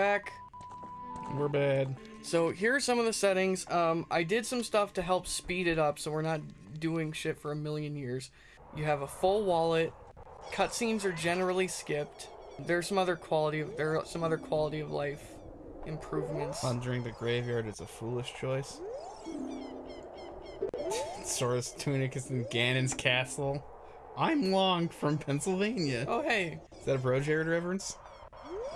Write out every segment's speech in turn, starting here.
back. We're bad. So here are some of the settings. Um, I did some stuff to help speed it up so we're not doing shit for a million years. You have a full wallet. Cutscenes are generally skipped. There's some other quality of there are some other quality of life improvements. Plundering the graveyard is a foolish choice. Zora's tunic is in Ganon's castle. I'm Long from Pennsylvania. Oh hey, Is that a Bro Jared reference?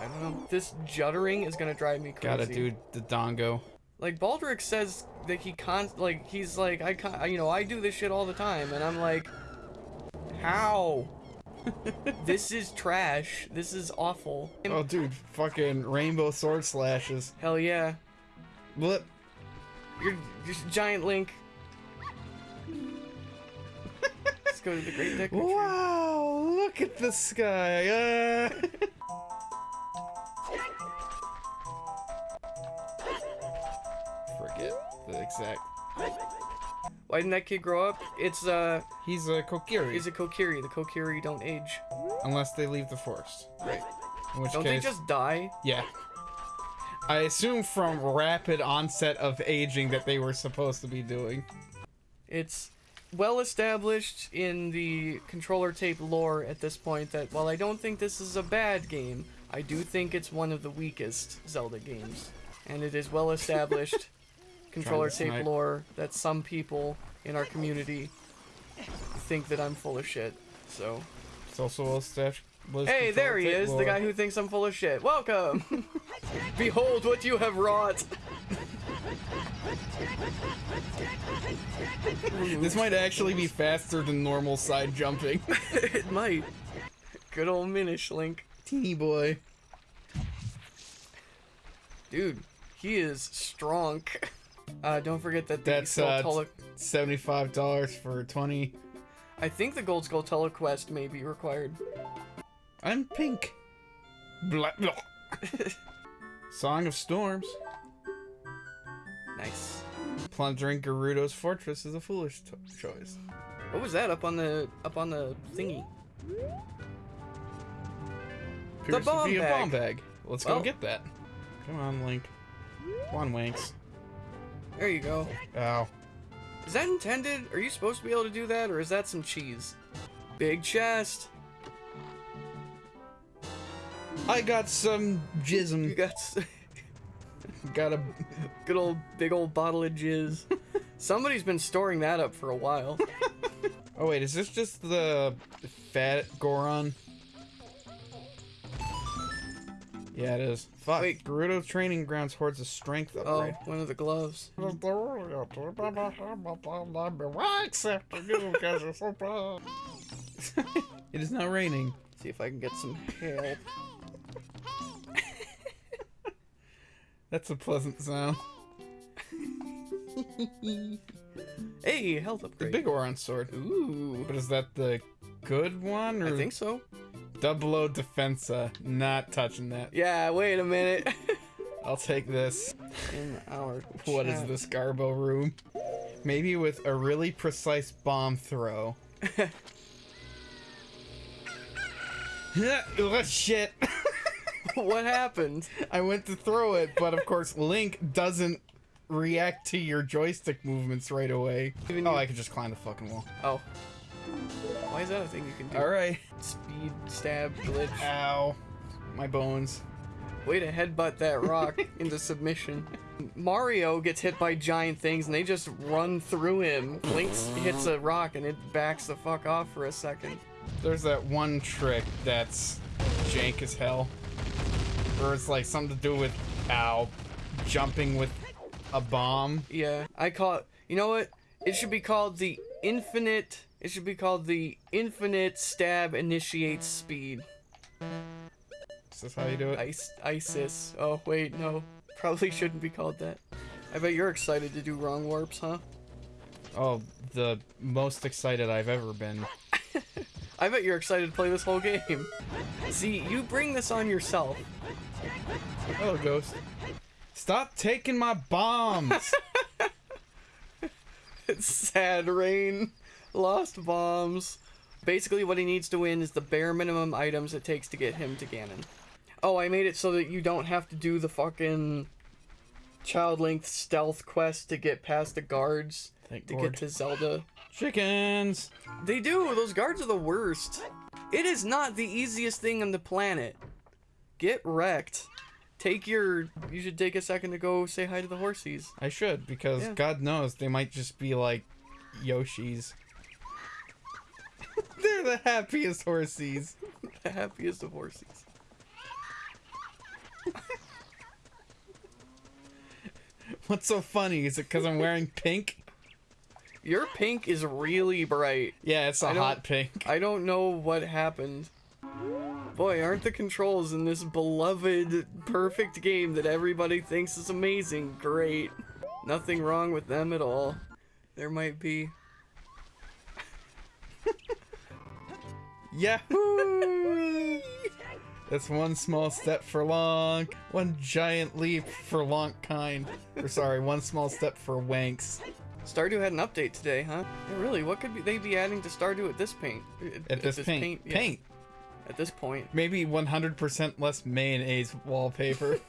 I don't know. This juddering is gonna drive me crazy. Gotta do the dongo. Like Baldric says that he con like he's like I con you know I do this shit all the time and I'm like, how? this is trash. This is awful. Oh, dude, fucking rainbow sword slashes. Hell yeah. Blip. You're just giant Link. Let's go to the Great Tree. Wow, look at the sky. Uh... exact. Why didn't that kid grow up? It's uh, He's a Kokiri. he's a Kokiri. The Kokiri don't age. Unless they leave the forest. Right. In which Don't case, they just die? yeah. I assume from rapid onset of aging that they were supposed to be doing. It's well established in the controller tape lore at this point that while I don't think this is a bad game, I do think it's one of the weakest Zelda games. And it is well established controller tape snipe. lore that some people in our community think that I'm full of shit. So, It's also a stash. hey, there he is, the guy who thinks I'm full of shit. Welcome! Behold what you have wrought! This might actually be faster than normal side jumping. it might. Good old Minish Link. Teeny boy. Dude, he is strong. Uh, don't forget that the That's Skull uh, Tulla- seventy-five dollars for twenty. I think the Gold Skulltula quest may be required. I'm pink. Blah, blah. Song of Storms. Nice. Plundering Gerudo's fortress is a foolish t- choice. What was that up on the up on the thingy? Appears bomb to be bag. a bomb bag. Let's Well- go get that. Come on, Link. Come on, Winks. There you go. Ow. Is that intended? Are you supposed to be able to do that, or is that some cheese? Big chest. I got some jism. You got Got a. good old big old bottle of jizz. Somebody's been storing that up for a while. Oh wait, is this just the fat Goron? Yeah, it is. Fuck. Wait. Gerudo Training Grounds hoards a strength Oh, upgrade. one of the gloves. it is now raining. See if I can get some help. That's a pleasant sound. Hey, health upgrade. The Biggoron sword. Ooh. But is that the good one or I think so. Double O Defensa? Not touching that. Yeah, wait a minute. I'll take this. In our What is this Garbo room? Maybe with a really precise bomb throw. oh shit! what happened? I went to throw it, but of course Link doesn't react to your joystick movements right away. Even Oh, you- I could just climb the fucking wall. Oh. Why is that a thing you can do? Alright. Speed, stab, glitch. Ow. My bones. Way to headbutt that rock into submission. Mario gets hit by giant things and they just run through him. Blinks hits a rock and it backs the fuck off for a second. There's that one trick that's jank as hell. Or it's like something to do with, ow, jumping with a bomb. Yeah, I call it. You know what? It should be called the infinite. It should be called the infinite stab initiates speed. Is this how you do it? Ice, ISIS. Oh wait, no. Probably shouldn't be called that. I bet you're excited to do wrong warps, huh? Oh, the most excited I've ever been. I bet you're excited to play this whole game. See, you bring this on yourself. Oh, Ghost. Stop taking my bombs! It's sad rain. Lost bombs. Basically, what he needs to win is the bare minimum items it takes to get him to Ganon. Oh, I made it so that you don't have to do the fucking child length stealth quest to get past the guards Thank to Lord. get to Zelda. Chickens. They do. Those guards are the worst. It is not the easiest thing on the planet. Get wrecked. Take your. You should take a second to go say hi to the horsies. I should because Yeah. God knows they might just be like Yoshis. They're the happiest horsies. The happiest of horsies. What's so funny? Is it because I'm wearing pink? Your pink is really bright. Yeah, it's a I hot pink. I don't know what happened. Boy, aren't the controls in this beloved, perfect game that everybody thinks is amazing great. Nothing wrong with them at all. There might be. Yahoo! That's one small step for long, one giant leap for Lonkkind. Or sorry, one small step for Wanks. Stardew had an update today, huh? Yeah, really, what could they be adding to Stardew at this paint? At this, paint. yeah, Paint. At this point. Maybe 100% less mayonnaise wallpaper.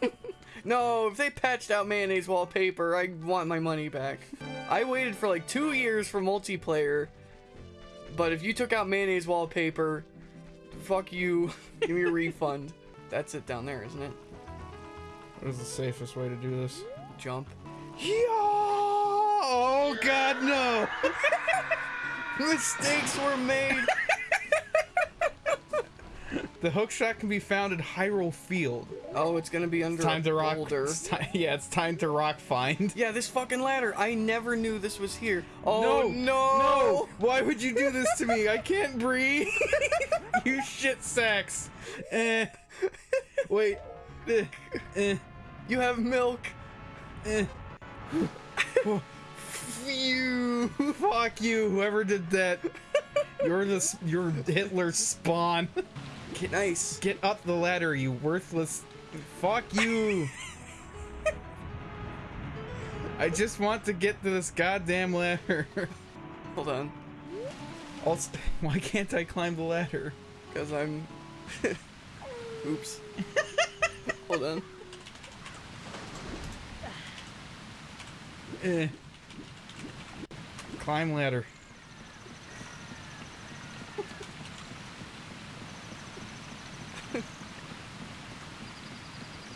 No, if they patched out mayonnaise wallpaper, I want my money back. I waited for like two years for multiplayer, but if you took out mayonnaise wallpaper, fuck you. Give me a refund. That's it down there, isn't it? what is the safest way to do this? Jump. Yeah! Oh god, no! Mistakes were made. The hookshot can be found in Hyrule Field. Oh, it's gonna be under Time a to rock. boulder. It's yeah, it's time to rock find. Yeah, this fucking ladder. I never knew this was here. Oh no, no! no! Why would you do this to me? I can't breathe. you shit sacks. Eh. Wait. Eh. Eh. You have milk. Eh. you. Fuck you. Whoever did that. You're the you're Hitler's spawn. Get nice. Get up the ladder, you worthless. Fuck you. I just want to get to this goddamn ladder. Hold on, Also, why can't I climb the ladder? because I'm. Oops. Hold on. Eh. Climb ladder.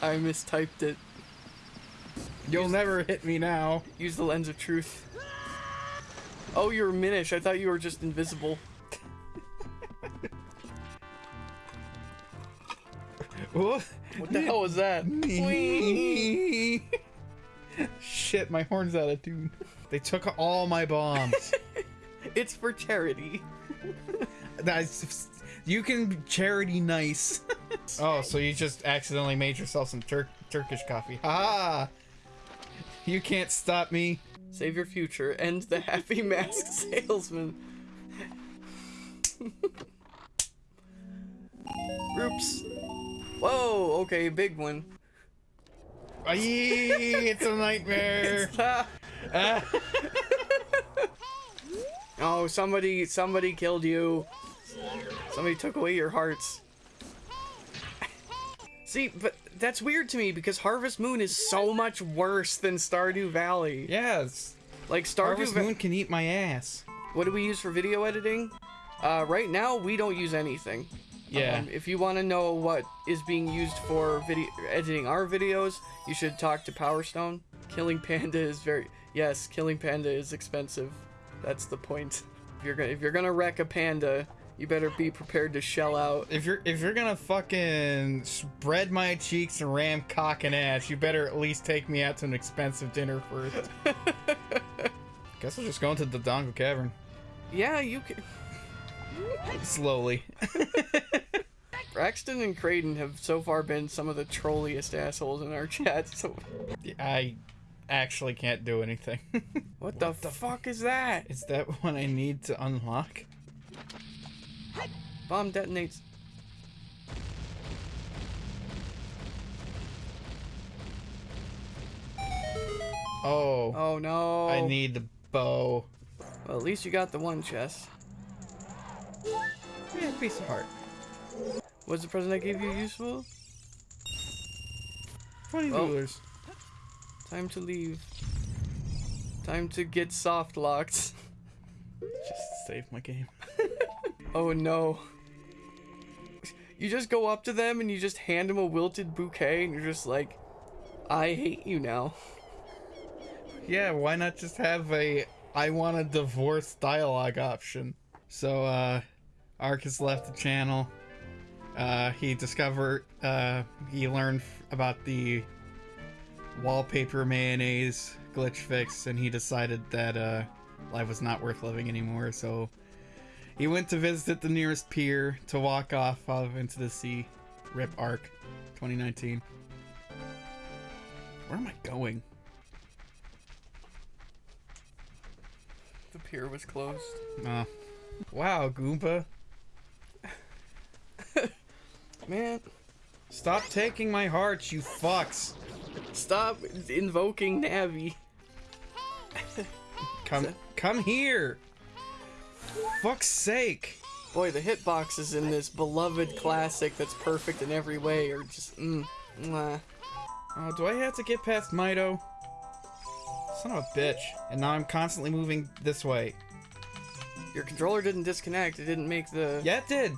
I mistyped it. You'll never hit me now. Use the lens of truth. Oh, you're Minish. I thought you were just invisible. What? What the hell was that? Shit, my horn's out of tune. They took all my bombs. It's for charity. That's you can charity nice. Oh, so you just accidentally made yourself some Tur- Turkish coffee. Ah, you can't stop me. Save your future. End the happy mask salesman. Oops. Whoa, okay, big one. Aye, it's a nightmare. Ah. Oh, somebody, somebody killed you. Somebody took away your hearts. See, but that's weird to me because Harvest Moon is so much worse than Stardew Valley. yes, Like Stardew Harvest Va- Moon can eat my ass. What do we use for video editing? Uh, right now, we don't use anything. Yeah. Um, if you want to know what is being used for video editing our videos, you should talk to Power Stone. Killing Panda is very yes, killing Panda is expensive. That's the point. If you're gonna if you're gonna wreck a panda, you better be prepared to shell out. If you're if you're gonna fucking spread my cheeks and ram cock and ass, you better at least take me out to an expensive dinner first. Guess I'll just go into the Dongo Cavern Yeah, you can. slowly. Braxton and Creighton have so far been some of the trolliest assholes in our chat. So I actually can't do anything. what, the, fuck is that? Is that what I need to unlock? Bomb detonates. Oh, Oh no. I need the bow. Well, at least you got the one chest. Yeah, piece of heart. Was the present I gave you useful? 20 Well. Time to leave. Time to get soft locked. Just save my game. Oh no. You just go up to them and you just hand them a wilted bouquet and you're just like, I hate you now. Yeah, why not just have a I want a divorce dialogue option? So, uh, Ark has left the channel. Uh, he discovered, uh, he learned about the wallpaper mayonnaise glitch fix, and he decided that, uh, life was not worth living anymore, so he went to visit the nearest pier to walk off of into the sea. Rip Arc 2019. Where am I going? The pier was closed. Oh. Wow, Goomba. Man, Stop taking my hearts, you fucks. stop invoking Navi. Come come here. Fuck's sake. Boy, the hitboxes in this beloved classic that's perfect in every way are just, mm, mwah. Oh, do I have to get past Mido? Son of a bitch. And now I'm constantly moving this way. Your controller didn't disconnect. It didn't make the. Yeah, it did.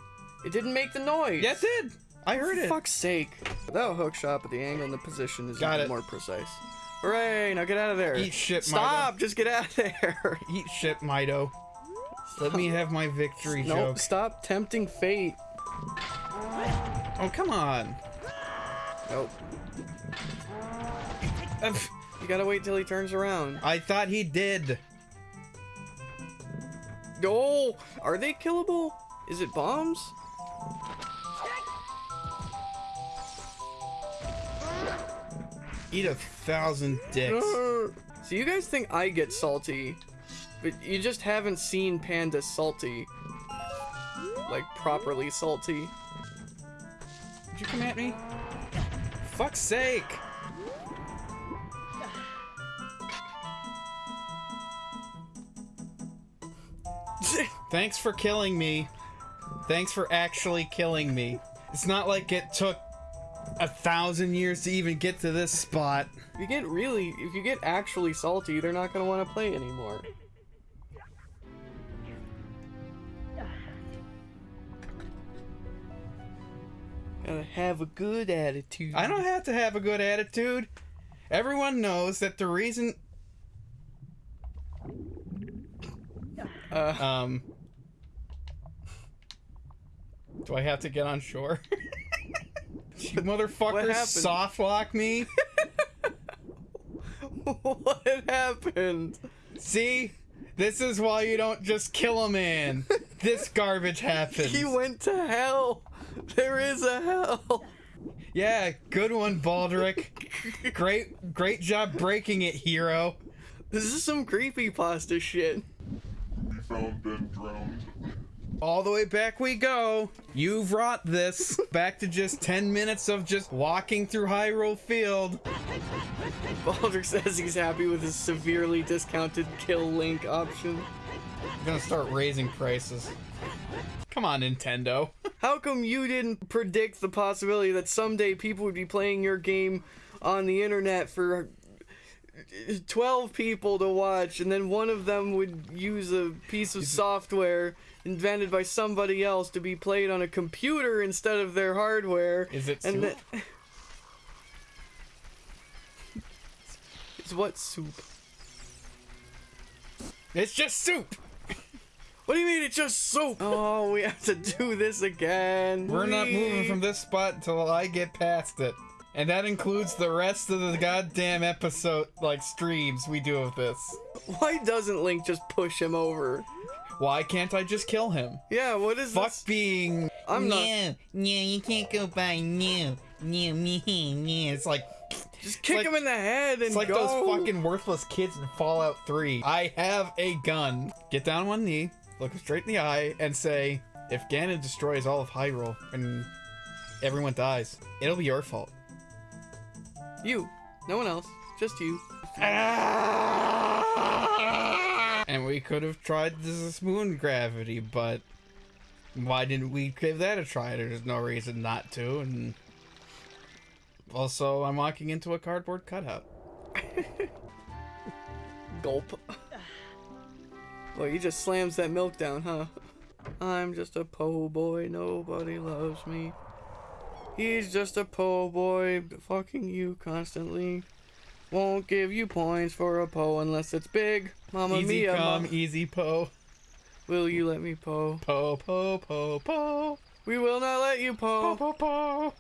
It didn't make the noise. Yeah, it did. I heard For it. fuck's sake. That hook shot, but the angle and the position is Got even it. more precise. Hooray! Now get out of there. Eat shit, Stop! Just get out of there. Eat shit, Mido. Let me have my victory no, joke. stop tempting fate. Oh, come on. Nope. You gotta wait till he turns around. I thought he did. No! Are they killable? Is it bombs? Eat a thousand dicks. So you guys think I get salty, but you just haven't seen Panda salty. Like, properly salty. Did you come at me? Fuck's sake! Thanks for killing me. Thanks for actually killing me. It's not like it took a thousand years to even get to this spot. If you get really, if you get actually salty, they're not gonna want to play anymore. Gotta have a good attitude. I don't have to have a good attitude. Everyone knows that the reason. Uh, Um. Do I have to get on shore? you motherfuckers happened? soft lock me? what happened? See? This is why you don't just kill a man. This garbage happens. He went to hell. There is a hell. Yeah, good one, Baldric. great, great job breaking it, hero. This is some creepy pasta shit. We found Ben drowned. All the way back we go. You've wrought this. Back to just 10 minutes of just walking through Hyrule Field. Baldric says he's happy with his severely discounted kill link option. I'm gonna start raising prices. Come on, Nintendo. How come you didn't predict the possibility that someday people would be playing your game on the internet for 12 people to watch and then one of them would use a piece of software invented by somebody else to be played on a computer instead of their hardware Is it and soup? that- It's what soup? It's just soup. What do you mean it's just soup? Oh, we have to do this again. We're not moving from this spot until I get past it. And that includes the rest of the goddamn episode, like streams we do of this. Why doesn't Link just push him over? Why can't I just kill him? Yeah, what is this? Fuck this? being. I'm not. No, no, you can't go by no, no, me, no. It's like Just kick like- him in the head and it's like go. those fucking worthless kids in Fallout 3. I have a gun. Get down on one knee, look straight in the eye, and say, "If Ganon destroys all of Hyrule and everyone dies, it'll be your fault." You, no one else, just you. And we could have tried this moon gravity, but why didn't we give that a try? There's no reason not to. And Also, I'm walking into a cardboard cutout. Gulp. Well, he just slams that milk down, huh? I'm just a po' boy, nobody loves me. He's just a po' boy, fucking you constantly. Won't give you points for a po unless it's big. Mamma easy mia, come, ma- easy po. will you let me po? Po, po, po, po. We will not let you Po, po. po, po.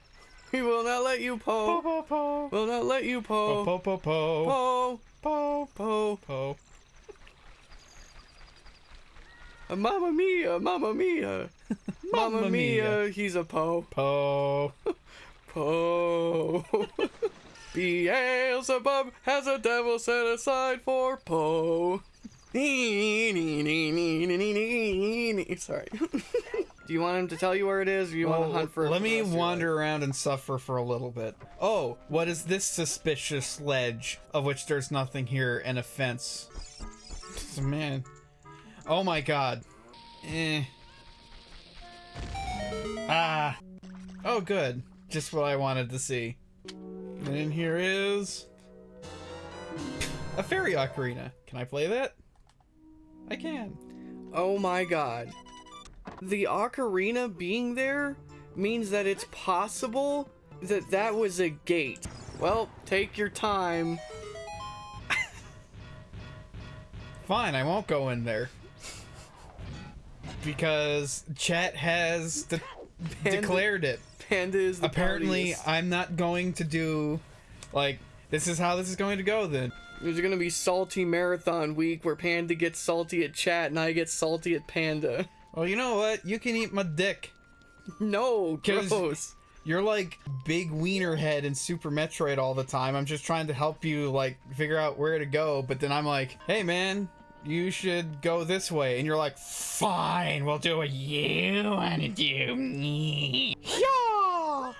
We will not let you Po, po. po, po. Will not let you Po, po. po, po, po. Po. Po, Po. po. Uh, Uh, mamma mia, mamma mia. Mamma mia, he's a po. Po. Po. Beelzebub has a devil set aside for Po. Sorry. Do you want him to tell you where it is, or you want to hunt for let me wander around and suffer for a little bit. Oh, what is this suspicious ledge of which there's nothing here and a fence? Oh, man. Oh my god. Eh. Ah. Oh, good. Just what I wanted to see. And in here is a fairy ocarina. Can I play that? I can. Oh my god. The ocarina being there means that it's possible that that was a gate. Well, take your time. Fine, I won't go in there. Because chat has de- Panda- declared it. Panda is the Apparently. I'm not going to do like this is how this is going to go then. There's gonna be salty marathon week where Panda gets salty at chat and I get salty at Panda. Well, you know what? You can eat my dick. No, gross. You're like big wiener head in Super Metroid all the time. I'm just trying to help you like figure out where to go, but then I'm like, "Hey man, you should go this way." And you're like, "Fine, we'll do what you want to do." Yeah.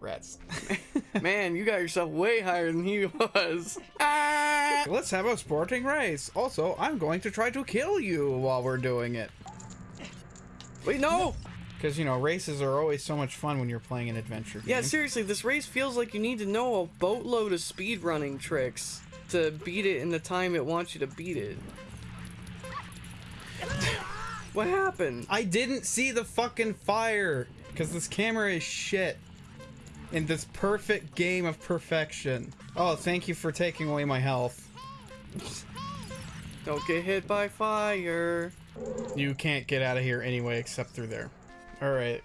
Rats. Man, you got yourself way higher than he was. Ah! Let's have a sporting race. Also, I'm going to try to kill you while we're doing it. Wait, no! Because, you know, races are always so much fun when you're playing an adventure game. Yeah, seriously, this race feels like you need to know a boatload of speedrunning tricks to beat it in the time it wants you to beat it. What happened? I didn't see the fucking fire because this camera is shit. In this perfect game of perfection. Oh, thank you for taking away my health. Don't get hit by fire. You can't get out of here anyway except through there. Alright.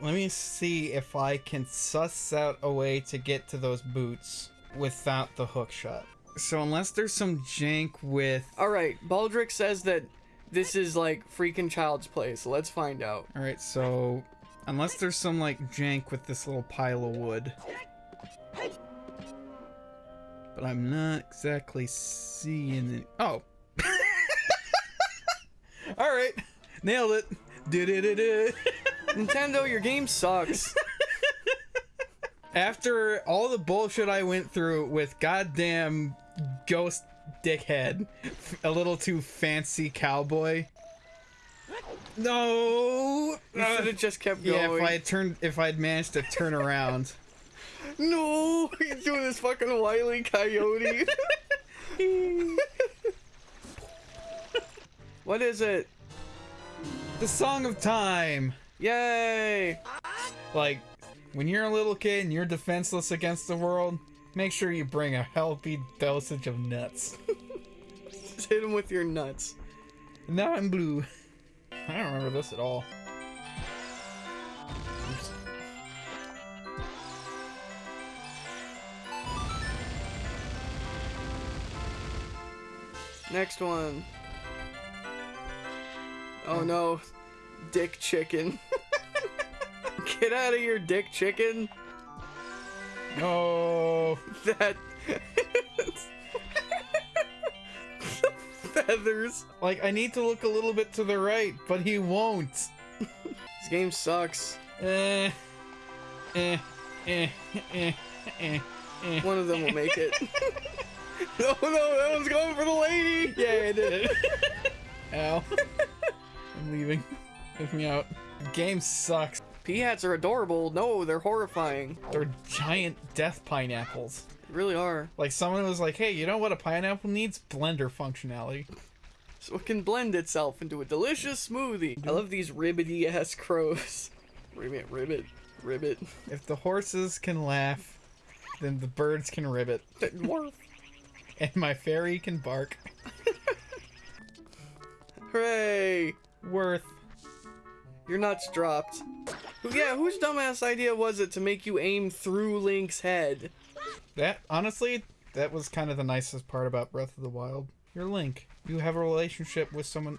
Let me see if I can suss out a way to get to those boots without the hook shot. So unless there's some jank with Alright, Baldric says that this is like freaking child's play, so let's find out. Alright, so unless there's some like jank with this little pile of wood. But I'm not exactly seeing it. Oh. Alright. Nailed it. Do-do-do-do. Nintendo, your game sucks. After all the bullshit I went through with goddamn ghost dickhead, a little too fancy cowboy. No. You should have just kept going. Yeah, if I had turned, if I'd managed to turn around. No, he's doing this fucking wily coyote. what is it? The Song of Time. Yay! Like, when you're a little kid and you're defenseless against the world, make sure you bring a healthy dosage of nuts. Just hit him with your nuts. now I'm blue. I don't remember this at all. Oops. Next one. Oh no, dick chicken. Get out of here, dick chicken. No. That. Feathers. Like, I need to look a little bit to the right, but he won't. This game sucks. Eh. Eh. Eh. Eh. Eh. Eh. One of them will make it. no, no, that one's going for the lady. Yeah, I did it. Ow. I'm leaving. Let me out. Game sucks. Peahats are adorable. No, they're horrifying. They're giant death pineapples. They really are. Like someone was like, "Hey, you know what a pineapple needs? Blender functionality." So it can blend itself into a delicious smoothie. I love these ribbity ass crows. Ribbit, ribbit, ribbit. If the horses can laugh, then the birds can ribbit, and my fairy can bark. Hooray! Worth. Your nuts dropped. Yeah, whose dumbass idea was it to make you aim through Link's head? That honestly, that was kind of the nicest part about Breath of the Wild. You're Link. You have a relationship with someone,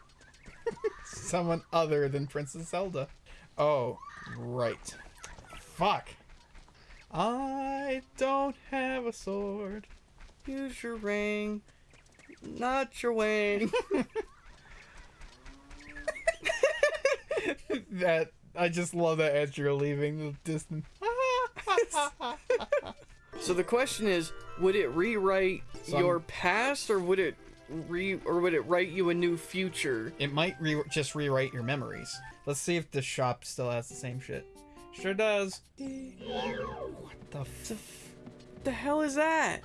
someone other than Princess Zelda. Oh, right. Fuck. I don't have a sword. Use your ring, not your wing. That I just love that as you're leaving the distance. so the question is, would it rewrite Some- your past, or would it re, or would it write you a new future? It might re- just rewrite your memories. Let's see if the shop still has the same shit. Sure does. What the f- The hell is that?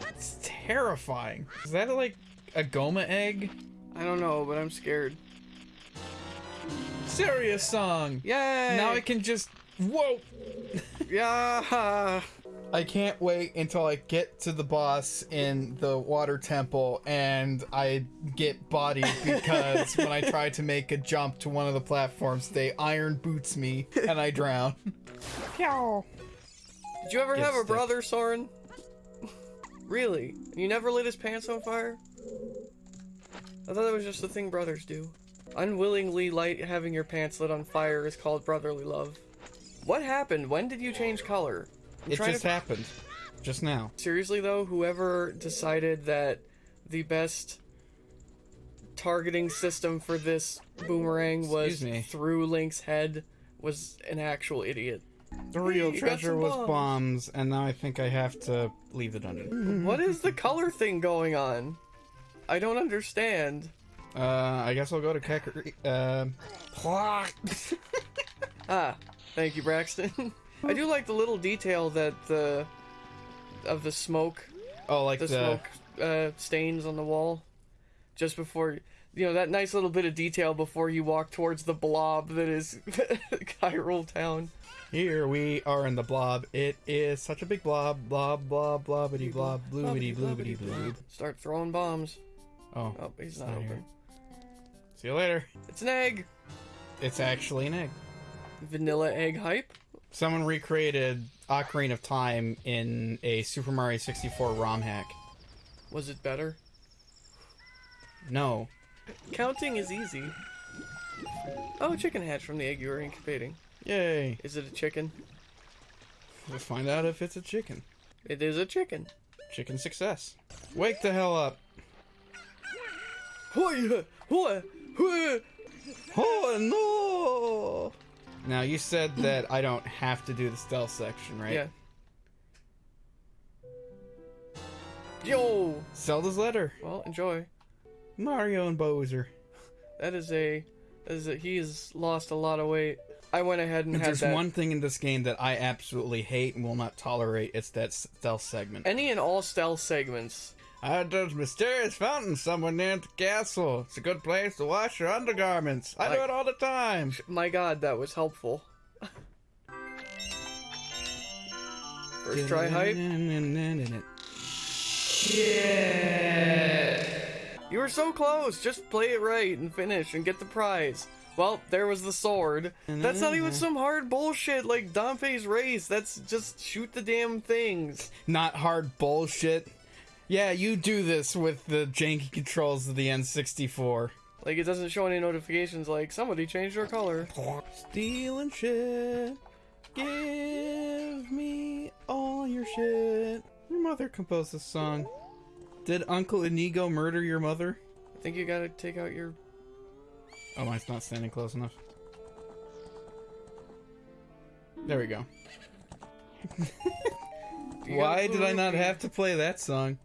That's terrifying. Is that like a Gohma egg? I don't know, but I'm scared. Saria's song. Yay! Now I can just. Whoa! Yeah. I can't wait until I get to the boss in the water temple and I get bodied because when I try to make a jump to one of the platforms, they iron boots me and I drown. Pew. Did you ever Get have a brother, Soren? really? You never lit his pants on fire? I thought that was just the thing brothers do. Unwillingly light having your pants lit on fire is called brotherly love. What happened? When did you change color? I'm It just to- happened. Just now. Seriously though, whoever decided that the best targeting system for this boomerang was through Link's head was an actual idiot. The real got treasure was bombs. bombs, and now I think I have to leave the dungeon. What is the color thing going on? I don't understand. Uh, I guess I'll go to Kakariko. Um, Ah, thank you, Braxton. I do like the little detail that the of the smoke, oh, like the, the, smoke uh, stains on the wall, just before you know that nice little bit of detail before you walk towards the blob that is Hyrule Town. Here we are in the blob. It is such a big blob. Blob, blob, blobbity, blob, bloobity, bloobity, bloob. Start throwing bombs. Oh, Oh, he's not not open. here. See you later. It's an egg. It's actually an egg. Vanilla egg hype. Someone recreated Ocarina of Time in a Super Mario 64 ROM hack. Was it better? No. Counting is easy. Oh, a chicken hatch from the egg you were incubating. Yay. Is it a chicken? Let's find out if it's a chicken. It is a chicken. Chicken success. Wake the hell up. Oh no! Now you said that I don't have to do the stealth section, right? Yeah. Yo. Zelda's letter. Well, enjoy. Mario and Bowser. That is a, that is a. He has lost a lot of weight. I went ahead and If had there's that. one thing in this game that I absolutely hate and will not tolerate, it's that stealth segment. Any and all stealth segments. Uh, there's a mysterious fountain somewhere near the castle. It's a good place to wash your undergarments. I do it all the time. My God, that was helpful. First try hype. Yeah. You were so close. Just play it right and finish and get the prize. Well, there was the sword. That's not even some hard bullshit like Dampé's race. That's just shoot the damn things. Not hard bullshit. Yeah, you do this with the janky controls of the N64. Like it doesn't show any notifications like somebody changed their color. Stealing shit. Give me all your shit. Your mother composed this song. Did Uncle Inigo murder your mother? I think you gotta take out your. Oh, mine's not standing close enough. There we go. Why did I not have to play that song?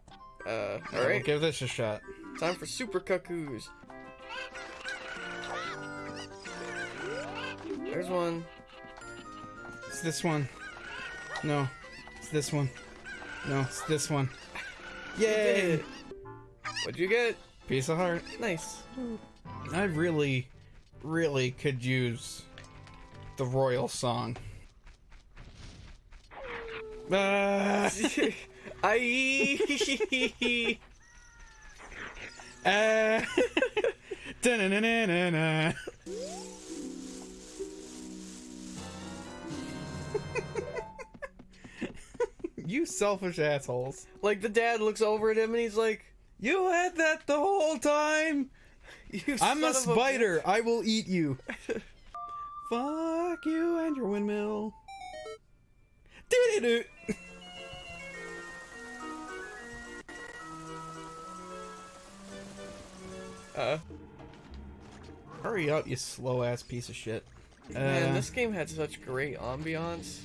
Uh, Alright, alright. give this a shot. Time for super cuckoos. There's one. It's this one. No, it's this one. No, it's this one. Yay! What'd you get? Piece of heart. Nice. I really, really could use the royal song. Ah, I. ah. Da-na-na-na-na-na. you selfish assholes. like the dad looks over at him and he's like, You had that the whole time. "You I'm a spider. I will eat you. Fuck you and your windmill. Do-do-do. Uh, Hurry up, you slow ass piece of shit. man, Uh, this game had such great ambiance.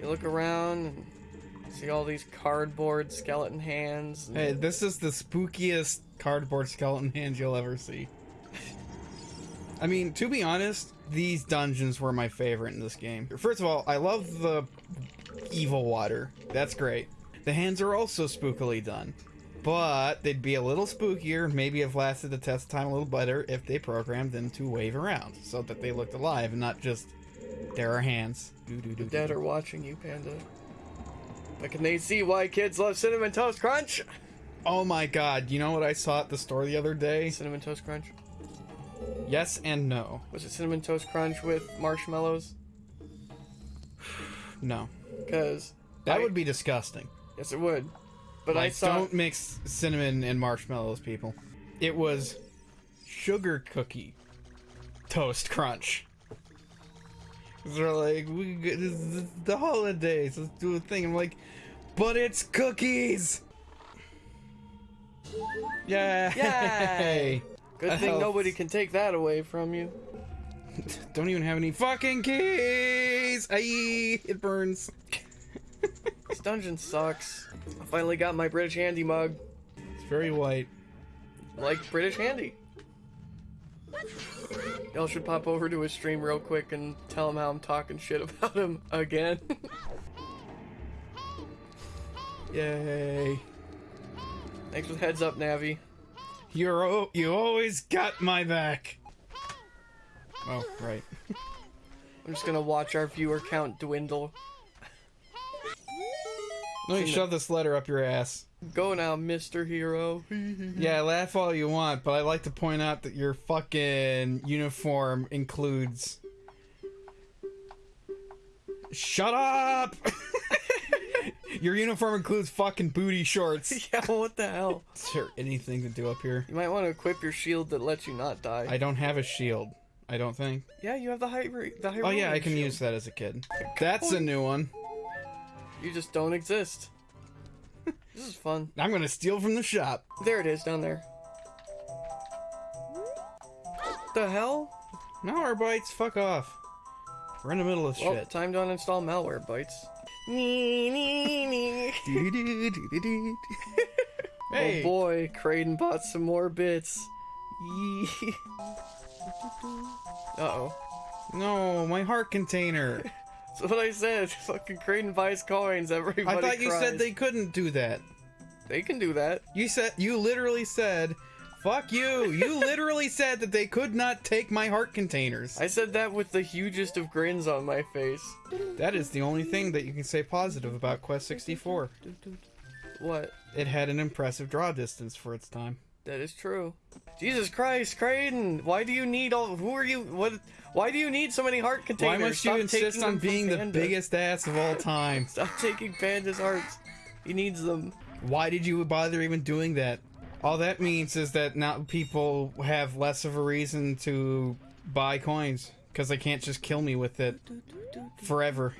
You look around and see all these cardboard skeleton hands. Hey, this is the spookiest cardboard skeleton hand you'll ever see. I mean, to be honest, these dungeons were my favorite in this game. First of all, I love the evil water. That's great. The hands are also spookily done. But they'd be a little spookier, maybe have lasted the test time a little better if they programmed them to wave around so that they looked alive and not just there are hands. Doo-doo-doo-doo. Dead are watching you, Panda. But can they see why kids love Cinnamon Toast Crunch? Oh my god, you know what I saw at the store the other day? Cinnamon Toast Crunch? Yes and no. Was it Cinnamon Toast Crunch with marshmallows? No. Because That I- would be disgusting. yes, it would. But I saw don't mix cinnamon and marshmallows, people. It was sugar cookie toast crunch. They're like, we this is the holidays. Let's do a thing. I'm like, but it's cookies. Yay! Yay! good thing nobody can take that away from you. Don't even have any fucking keys. Aye, it burns. This dungeon sucks. I finally got my British Handy mug. It's very white. Like British Handy. Y'all should pop over to his stream real quick and tell him how I'm talking shit about him again. Yay! Thanks for the heads up, Navi. You're o- you always got my back. Oh, right. I'm just gonna watch our viewer count dwindle. Let me shove this letter up your ass. Go now, Mr. Hero. Yeah, laugh all you want, but I like to point out that your fucking uniform includes. Shut up! your uniform includes fucking booty shorts. yeah, what the hell? Is there anything to do up here? You might want to equip your shield that lets you not die. I don't have a shield. I don't think. Yeah, you have the high the high Oh yeah, I can shield. use that as a kid. That's a new one. You just don't exist. this is fun. I'm gonna steal from the shop. There it is, down there. What the hell? Malwarebytes, fuck off. We're in the middle of Well, shit. time to uninstall Malwarebytes. Nee. hey, Oh boy, Kraden bought some more bits. Uh oh. no, my heart container. That's what I said. Fucking Kraden buys coins. Everybody. I thought you cries. said they couldn't do that. They can do that. You said you literally said, "Fuck you." You literally said that they could not take my heart containers. I said that with the hugest of grins on my face. That is the only thing that you can say positive about Quest 64. What? It had an impressive draw distance for its time. That is true. Jesus Christ, Kraden! Why do you need all? Who are you? What? Why do you need so many heart containers? Why must you Stop insist on being the biggest ass of all time? Stop taking Panda's hearts. He needs them. Why did you bother even doing that? All that means is that now people have less of a reason to buy coins because they can't just kill me with it forever.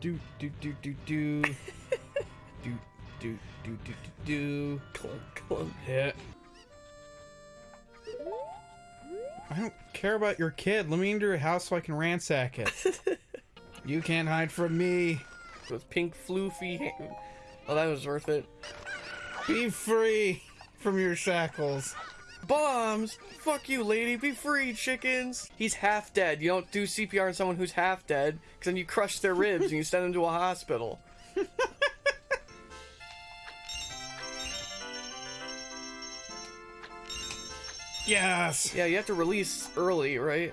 Do do do do do do do do do do do. Clunk, clunk. Yeah. I don't care about your kid. Let me into your house so I can ransack it. you can't hide from me. With pink floofy. ha- Oh, that was worth it. Be free from your shackles. Bombs! Fuck you, lady. Be free, chickens. He's half dead. You don't do CPR on someone who's half dead, because then you crush their ribs and you send them to a hospital. Yes. Yeah, you have to release early, right?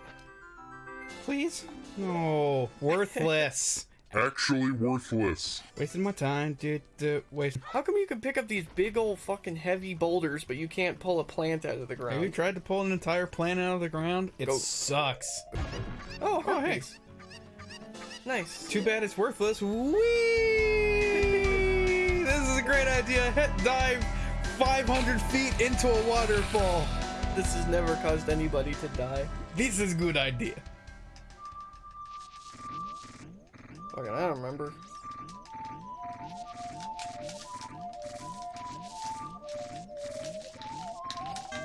Please. No. Worthless. Actually worthless. Wasting my time, dude. dude waste. How come you can pick up these big old fucking heavy boulders, but you can't pull a plant out of the ground? Have you tried to pull an entire plant out of the ground? It Go. sucks. Oh, Oh, hey. herpes. Nice. Too bad it's worthless. Whee! This is a great idea. Hit dive 500 feet into a waterfall. This has never caused anybody to die. This is a good idea. Fucking, I don't remember.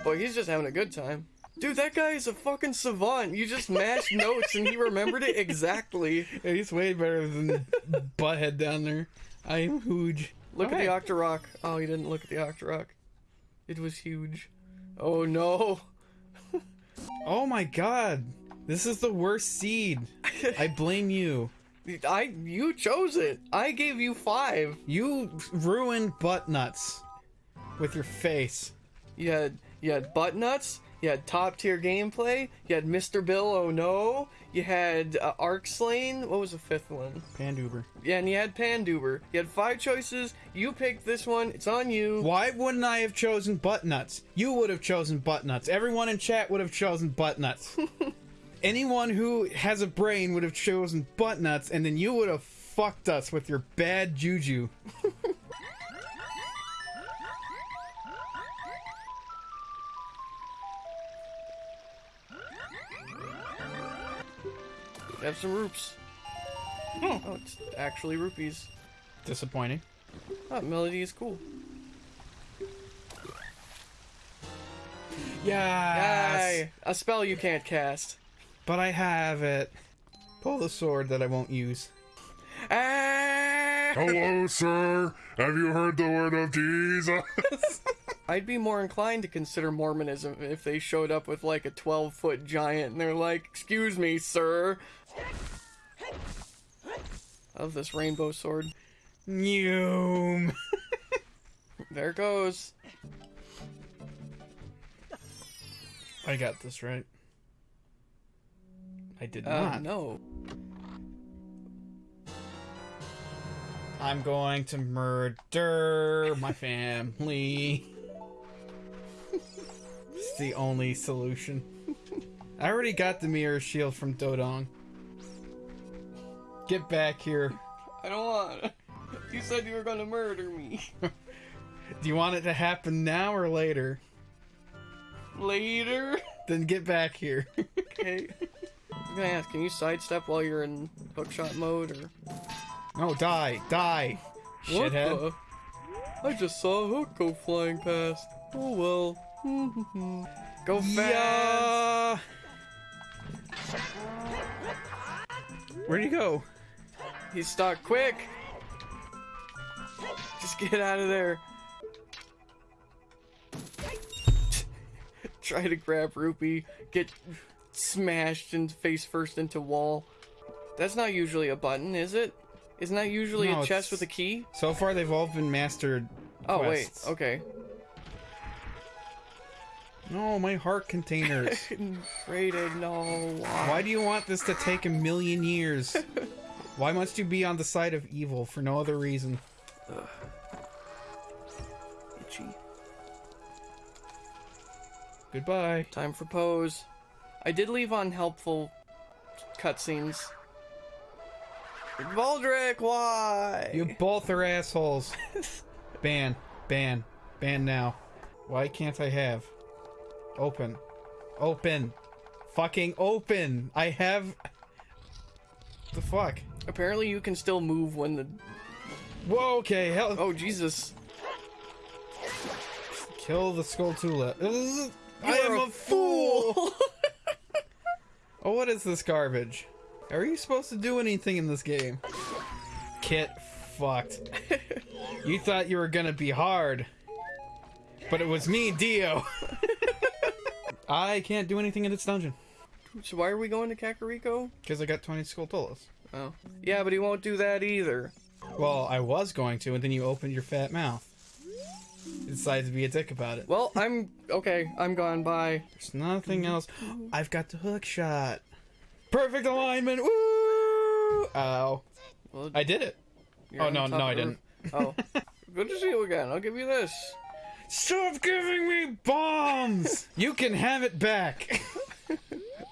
Boy, he's just having a good time. Dude, that guy is a fucking savant. You just mashed notes and he remembered it exactly. Yeah, he's way better than Butthead down there. I am huge. Look Oh, at hey. the Octorok. Oh, he didn't look at the Octorok. It was huge. Oh no. Oh my god. This is the worst seed. I blame you. I you chose it. I gave you five. You ruined butt nuts with your face. You had butt nuts. You had top tier gameplay. You had Mr. Bill. Oh no. You had uh, Arc Slain. What was the fifth one? Panduber. Yeah, and you had Panduber. You had five choices. You picked this one. It's on you. Why wouldn't I have chosen butt nuts? You would have chosen butt nuts. Everyone in chat would have chosen butt nuts. Anyone who has a brain would have chosen butt nuts, and then you would have fucked us with your bad juju. Have some roops. Oh, it's actually rupees. Disappointing. Oh, melody is cool. Yes. Yay! A spell you can't cast. But I have it. Pull the sword that I won't use. Ah! Hello, sir. Have you heard the word of Jesus? I'd be more inclined to consider Mormonism if they showed up with like a 12 foot giant and they're like, Excuse me, sir. I love this rainbow sword. Noom. There it goes. I got this right. I did Uh, not. no. I'm going to murder my family. it's the only solution. I already got the mirror shield from Dodongo. Get back here. I don't want. You said you were gonna murder me. Do you want it to happen now or later? Later. Then get back here. Okay. I'm gonna ask, can you sidestep while you're in hookshot mode or no, die, die. What Shithead. the? I just saw a hook go flying past. Oh well. go fast. Yeah. Where'd he go? He's stuck. Quick! Just get out of there. Try to grab Rupee, get smashed and face first into wall. That's not usually a button, is it? Isn't that usually No, a chest with a key? So far, they've all been mastered. Oh quests. wait, okay. No, my heart containers. Rated, no. Why? Why do you want this to take a million years? Why must you be on the side of evil for no other reason? Itchy. Goodbye. Time for pose. I did leave unhelpful cutscenes. Baldric, why? You both are assholes. ban, ban, ban now. Why can't I have? Open. Open. Fucking open. I have. The fuck? Apparently, you can still move when the. Whoa, okay, hell. Oh Jesus! Kill the Skulltula. Ugh, I am a fool! Oh, what is this garbage? Are you supposed to do anything in this game? Kit fucked. you thought you were gonna be hard. But it was me, Dio. I can't do anything in this dungeon So why are we going to Kakariko? because I got 20 Skulltulas. Oh. Yeah, but he won't do that either. Well, I was going to, and then you opened your fat mouth. You decided to be a dick about it. Well, I'm okay. I'm gone. Bye. There's nothing else. I've got the hook shot. Perfect alignment. Woo! Ow. Well, I did it. oh, no, no, I didn't. Oh, good to see you again. I'll give you this. Stop giving me bombs! you can have it back.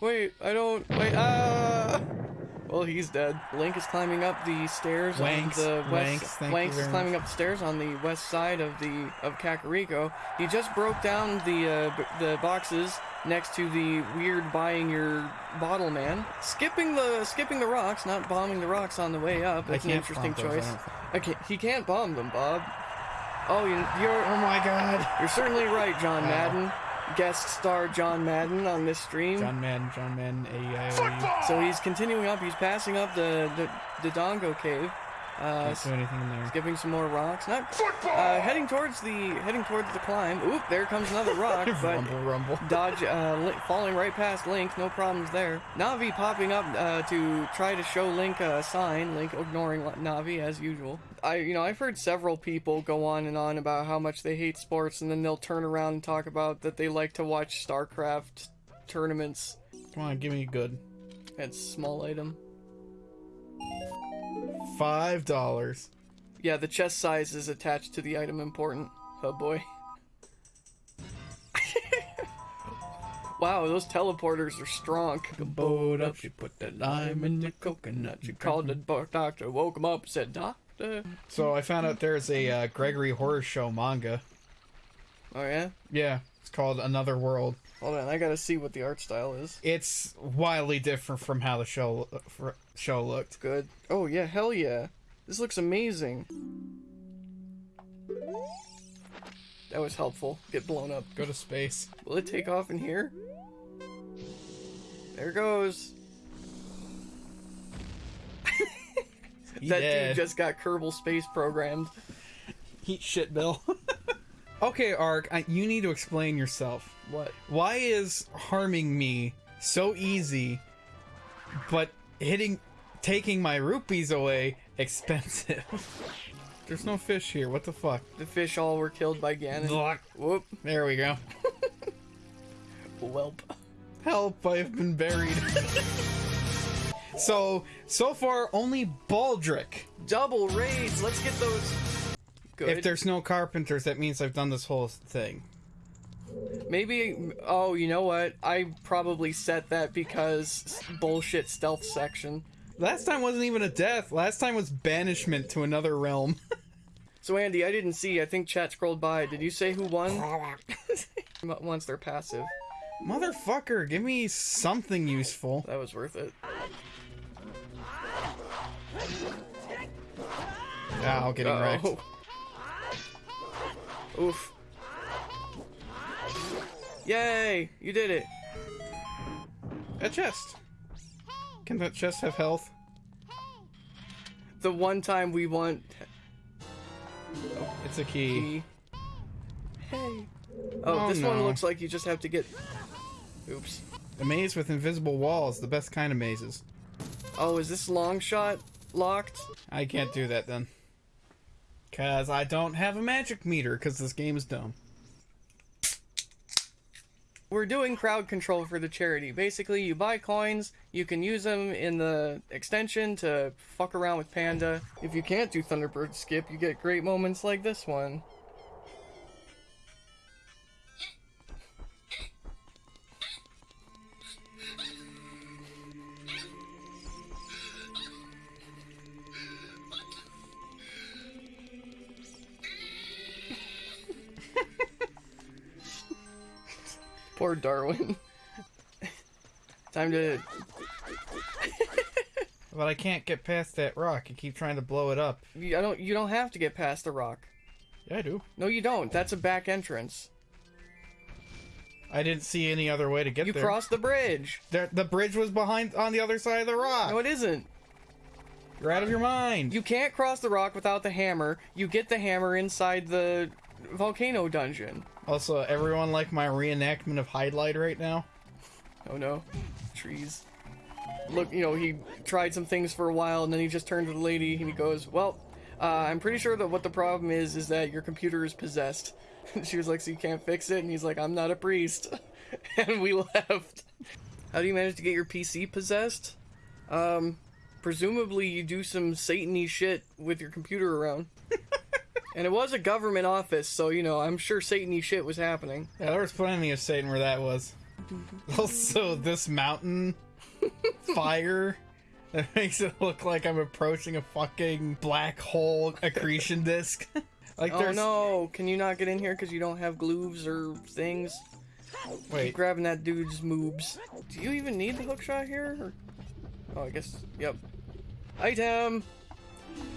Wait, I don't. Wait. Ah. Well, he's dead. Link is climbing up the stairs Wanks, on the west. Wanks, Wanks is climbing up the stairs on the west side of the of Kakariko. He just broke down the uh, b- the boxes next to the weird buying your bottle man. Skipping the skipping the rocks, not bombing the rocks on the way up. That's an interesting choice. can't. He can't bomb them, Bob. Oh, you, you're oh my god. you're certainly right, John Madden. Guest star John Madden on this stream. John Madden, John Madden, A-I-O-U. So he's continuing up. He's passing up the the, the Dongo cave. Uh, Can't do anything in there. skipping some more rocks. Not uh, heading towards the heading towards the climb. Oop! There comes another rock, but rumble, rumble. dodge uh, Link, falling right past Link. No problems there. Navi popping up uh, to try to show Link a sign. Link ignoring Navi as usual. I you know I've heard several people go on and on about how much they hate sports, and then they'll turn around and talk about that they like to watch StarCraft tournaments. Come on, give me a good. That's small item. Five dollars. Yeah, the chest size is attached to the item important. Oh boy. wow, those teleporters are strong. Boat up, she put that lime in the coconut. She called the doctor, woke him up, said, Doctor. So I found out there's a uh, Gregory Horror Show manga. Oh yeah? Yeah, it's called Another World. Hold on, I gotta see what the art style is. It's wildly different from how the show show looked. Good. Oh yeah, hell yeah. This looks amazing. That was helpful. Get blown up. Go to space. Will it take off in here? There goes. That dude just got Kerbal Space programmed. Heat shit, Bill. okay, Ark, I, you need to explain yourself. What? Why is harming me so easy, but hitting, taking my rupees away expensive? There's no fish here. What the fuck? The fish all were killed by Ganon. Whoop. There we go. Welp. Help! I have been buried. So so far only Baldric. Double raids. Let's get those. Good. If there's no carpenters, that means I've done this whole thing. Maybe. Oh, you know what? I probably set that because bullshit stealth section. Last time wasn't even a death. Last time was banishment to another realm. So Andy, I didn't see. I think chat scrolled by. Did you say who won? Once they're passive, Motherfucker, give me something useful. that was worth it. Oh, Ow, getting wrecked. Oh. Oof. Yay! You did it. A chest. Can that chest have health? The one time we want It's a key. key. Hey. Oh, Oh, this one looks like you just have to get. Oops. A maze with invisible walls, the best kind of mazes. Oh, is this long shot locked? I can't do that then. Cause I don't have a magic meter, cause this game is dumb. We're doing crowd control for the charity. Basically, you buy coins, you can use them in the extension to fuck around with Panda. If you can't do Thunderbird Skip, you get great moments like this one. Poor Darwin. Time to. But I can't get past that rock. You keep trying to blow it up. You, I don't. You don't have to get past the rock. Yeah, I do. No, you don't. That's a back entrance. I didn't see any other way to get You there. cross the bridge. There, the bridge was behind on the other side of the rock. No, it isn't. You're out of your mind. You can't cross the rock without the hammer. You get the hammer inside the volcano dungeon. Also, everyone like my reenactment of Highlight right now? Oh no, trees. Look, you know, he tried some things for a while and then he just turned to the lady and he goes, Well, uh, I'm pretty sure that what the problem is is that your computer is possessed. she was like, So you can't fix it? And he's like, I'm not a priest. and we left. How do you manage to get your PC possessed? Um, presumably you do some Satan shit with your computer around. And it was a government office, so, you know, I'm sure Satan shit was happening. Yeah, there was plenty of Satan where that was. Also, this mountain fire that makes it look like I'm approaching a fucking black hole accretion disk. like Oh there's no, can you not get in here because you don't have glooves or things? wait, Grabbing that dude's moobs. Do you even need the hookshot here? Or... Oh, I guess, yep. Item!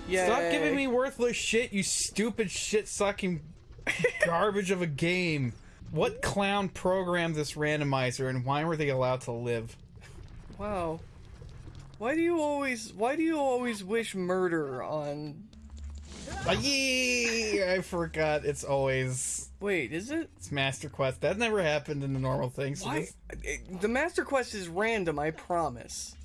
Yeah. stop giving me worthless shit, you stupid shit sucking garbage of a game. What clown programmed this randomizer and why were they allowed to live? Wow. Why do you always, why do you always wish murder on... Ah, yee! I forgot it's always Wait, is it? it's Master Quest. That never happened in the normal thing. So Why? this- The Master Quest is random, I promise.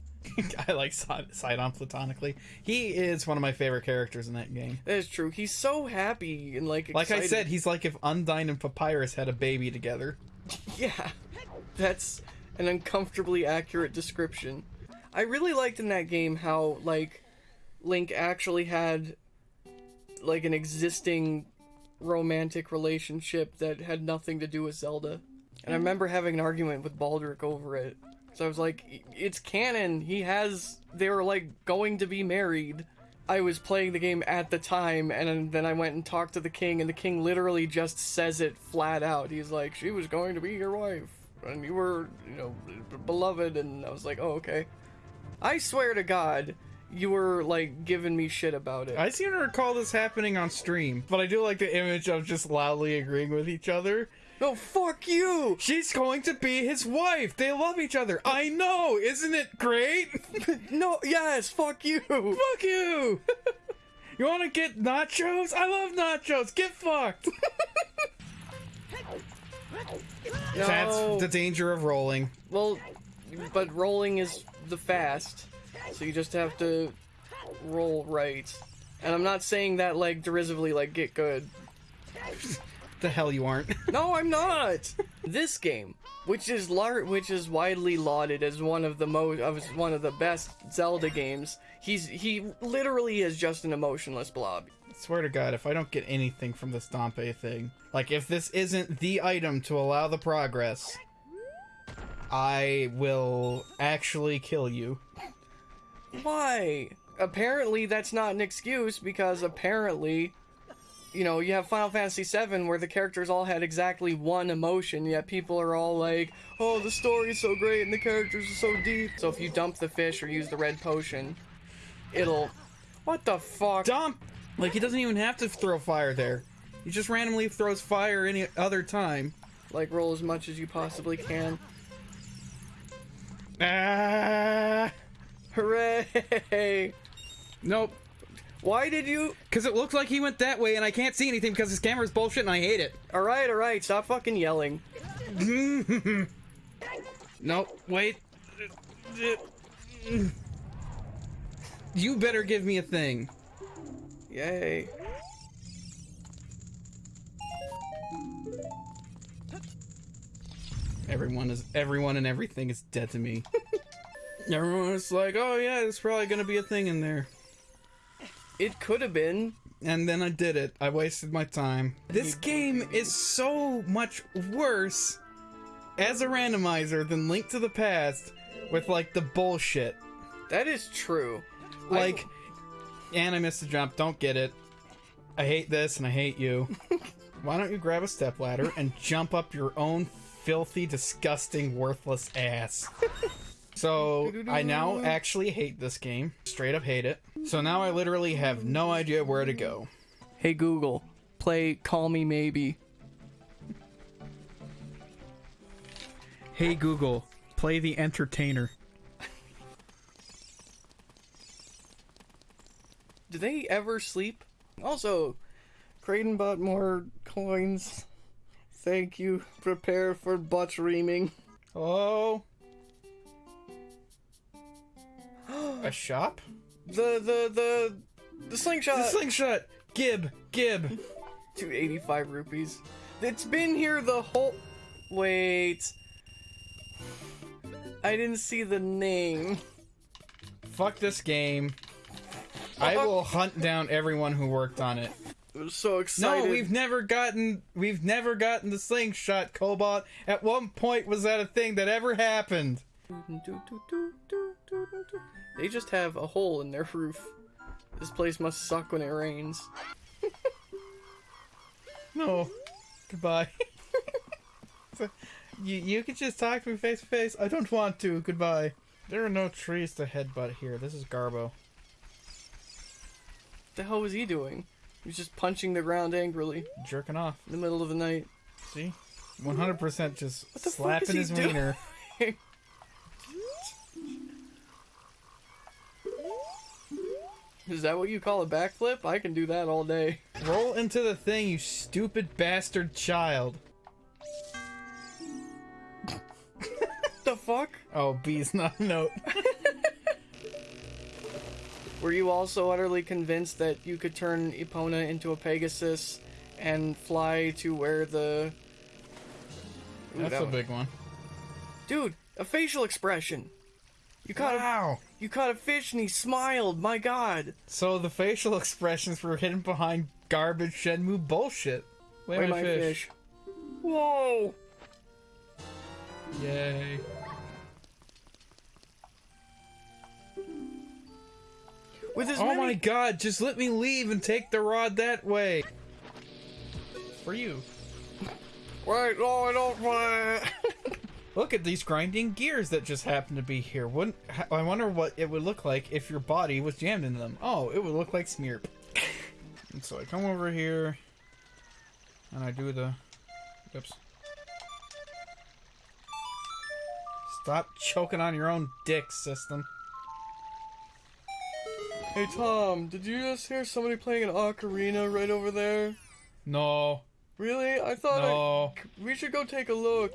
I like Sid- Sidon platonically. He is one of my favorite characters in that game. That is true. He's so happy and like Like I said, he's like if Undyne and Papyrus had a baby together. Yeah, that's an uncomfortably accurate description. I really liked in that game how, like, Link actually had, like, an existing romantic relationship that had nothing to do with Zelda. And I remember having an argument with Baldric over it. So I was like, it's canon. He has. They were, like, going to be married. I was playing the game at the time, and then I went and talked to the king, and the king literally just says it flat out. He's like, "She was going to be your wife, and you were, you know, beloved." And I was like, "Oh, okay." I swear to God, you were like giving me shit about it. I seem to recall this happening on stream, but I do like the image of just loudly agreeing with each other. No, fuck you. She's going to be his wife. They love each other. I know. Isn't it great? No, yes, fuck you. Fuck you. You want to get nachos? I love nachos. Get fucked. That's the danger of rolling. Well, but rolling is the fast, so you just have to roll right. And I'm not saying that like derisively, like get good. The hell you aren't. No, I'm not. this game, which is lar- which is widely lauded as one of the most of one of the best Zelda games. He's he literally is just an emotionless blob. swear to God, if I don't get anything from this Dampé thing, like if this isn't the item to allow the progress, I will actually kill you. Why? Apparently, that's not an excuse because apparently, you know, you have Final Fantasy VII where the characters all had exactly one emotion, yet people are all like, "Oh, the story's so great and the characters are so deep." So if you dump the fish or use the red potion, it'll. What the fuck? Dump! Like, he doesn't even have to throw fire there. He just randomly throws fire any other time. Like roll as much as you possibly can. Ah! Hooray! Nope. Why did you? Because it looks like he went that way and I can't see anything because his camera's bullshit and I hate it. All right, all right. Stop fucking yelling. Nope, wait. You better give me a thing. Yay! Everyone is everyone and everything is dead to me. everyone is like, oh yeah, there's probably gonna be a thing in there. It could have been. And then I did it. I wasted my time. This game is so much worse as a randomizer than Link to the Past with like the bullshit. That is true. I- Like, and I missed the jump. Don't get it. I hate this and I hate you. Why don't you grab a stepladder and jump up your own filthy, disgusting, worthless ass? So I now actually hate this game. Straight up hate it. So now I literally have no idea where to go. Hey Google, play Call Me Maybe. Hey Google, play The Entertainer. Do they ever sleep? Also, Creighton bought more coins. Thank you. Prepare for butt reaming. Hello? A shop? The the the the slingshot. The slingshot! Gib! Gib! 285 rupees. It's been here the whole. Wait. I didn't see the name. Fuck this game. I will hunt down everyone who worked on it. I was so excited. No, we've never gotten we've never gotten the slingshot cobalt. At one point was that a thing that ever happened? They just have a hole in their roof. This place must suck when it rains. No. Goodbye. So, you you can just talk to me face to face. I don't want to. Goodbye. There are no trees to headbutt here. This is Garbo. What the hell was he doing? He was just punching the ground angrily Jerking off. in the middle of the night. See? 100% just What the fuck slapping his doing? wiener. Is that what you call a backflip? I can do that all day. Roll into the thing, you stupid bastard child. the fuck? Oh, B's not a note. Were you also utterly convinced that you could turn Epona into a Pegasus and fly to where the. Ooh, That's that a one- big one. Dude, a facial expression. You caught a Wow. you caught a fish and he smiled. My God. So the facial expressions were hidden behind garbage Shenmue bullshit. Wait, Wait, my, fish. fish. Whoa. Yay. With as Oh many my god, just let me leave and take the rod that way. For you. Wait, no, I don't want. Look at these grinding gears that just happen to be here. Wouldn't I wonder what it would look like if your body was jammed in them? Oh, it would look like Smearp. and so I come over here and I do the oops. Stop choking on your own dick, system. hey Tom, did you just hear somebody playing an ocarina right over there? No. Really? I thought I, No. we should go take a look.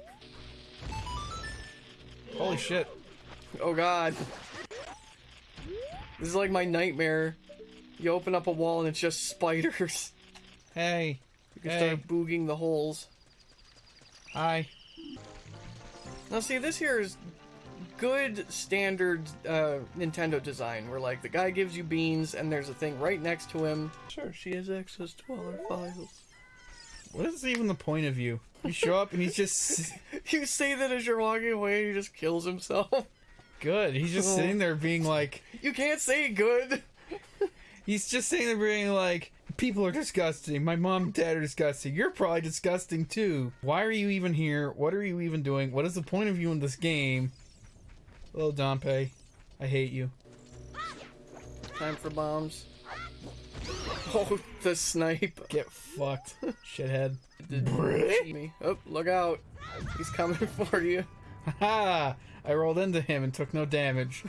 Holy shit. Oh God. This is like my nightmare. You open up a wall and it's just spiders. Hey. You can Hey. start booging the holes. Hi. Now see, this here is good standard uh, Nintendo design, where like the guy gives you beans and there's a thing right next to him. Sure, she has access to all our files. What is even the point of you? You show up and he's just You say that as you're walking away, and he just kills himself. good. He's just sitting there being like You can't say good. He's just sitting there being like, people are disgusting. My mom and dad are disgusting. You're probably disgusting too. Why are you even here? What are you even doing? What is the point of you in this game? Hello, Dampé. I hate you. Time for bombs. Oh, the snipe. Get fucked, shithead. Me. Oh, look out. He's coming for you. Haha! I rolled into him and took no damage.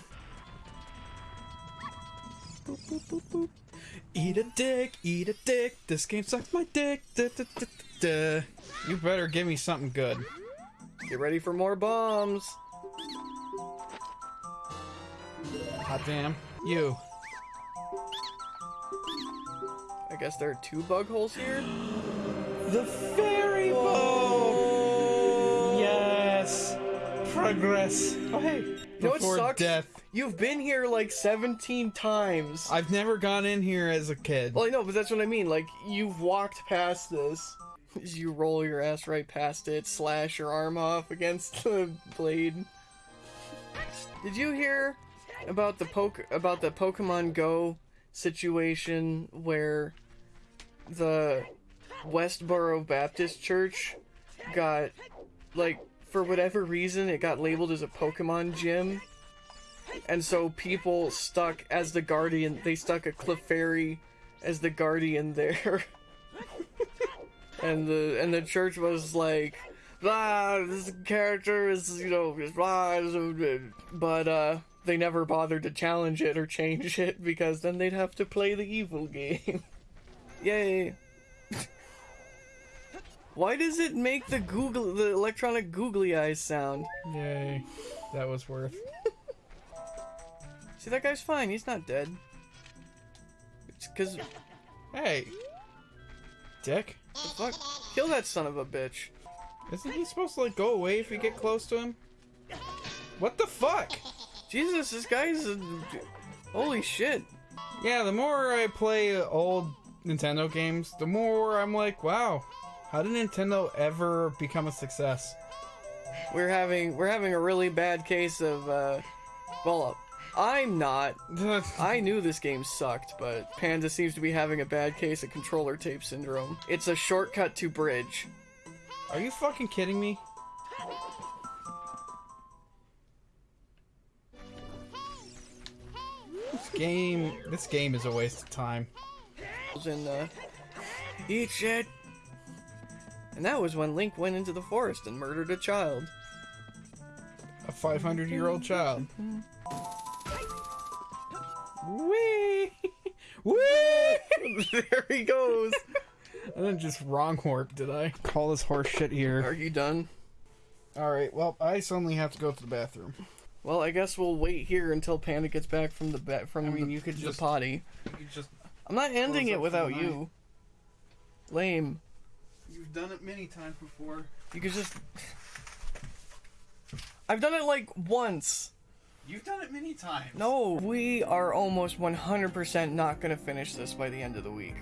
Eat a dick, eat a dick. This game sucks my dick. Da, da, da. You better give me something good. Get ready for more bombs. Hot damn. You. Guess there are two bug holes here. The fairy bow! Yes! Progress. Oh, hey. You know Before sucks? death. You've been here like 17 times. I've never gone in here as a kid. Well, I know, but that's what I mean. Like, you've walked past this. As you roll your ass right past it, slash your arm off against the blade. Did you hear about the poke about the Pokemon Go situation where the Westboro Baptist Church got like for whatever reason it got labeled as a Pokemon gym? And so people stuck as the guardian. They stuck a Clefairy as the guardian there. and the and the church was like, blah, this character is you know is but uh, they never bothered to challenge it or change it because then they'd have to play the evil game. Yay! Why does it make the Google, the electronic googly eyes sound? Yay. That was worth. See, that guy's fine. He's not dead. It's because Hey. Dick. the fuck, kill that son of a bitch. Isn't he supposed to like go away if you get close to him? What the fuck? Jesus, this guy's a, holy shit. Yeah, the more I play old Nintendo games, the more I'm like, wow, how did Nintendo ever become a success? We're having we're having a really bad case of uh, well, I'm not. I knew this game sucked, but Panda seems to be having a bad case of controller tape syndrome. It's a shortcut to bridge. Are you fucking kidding me? This game, this game is a waste of time. And uh, eat shit. And that was when Link went into the forest and murdered a child. A 500 year old child. Wee! Wee! there he goes. I didn't just wrong warp, did I? Call this horse shit here. Are you done? Alright, well, I suddenly have to go to the bathroom. Well, I guess we'll wait here until Panda gets back from the ba- from I mean, the, you could the just- potty. You just. I'm not ending it without you. Lame. You've done it many times before. You could just. I've done it like once. You've done it many times. No, we are almost 100% not gonna finish this by the end of the week.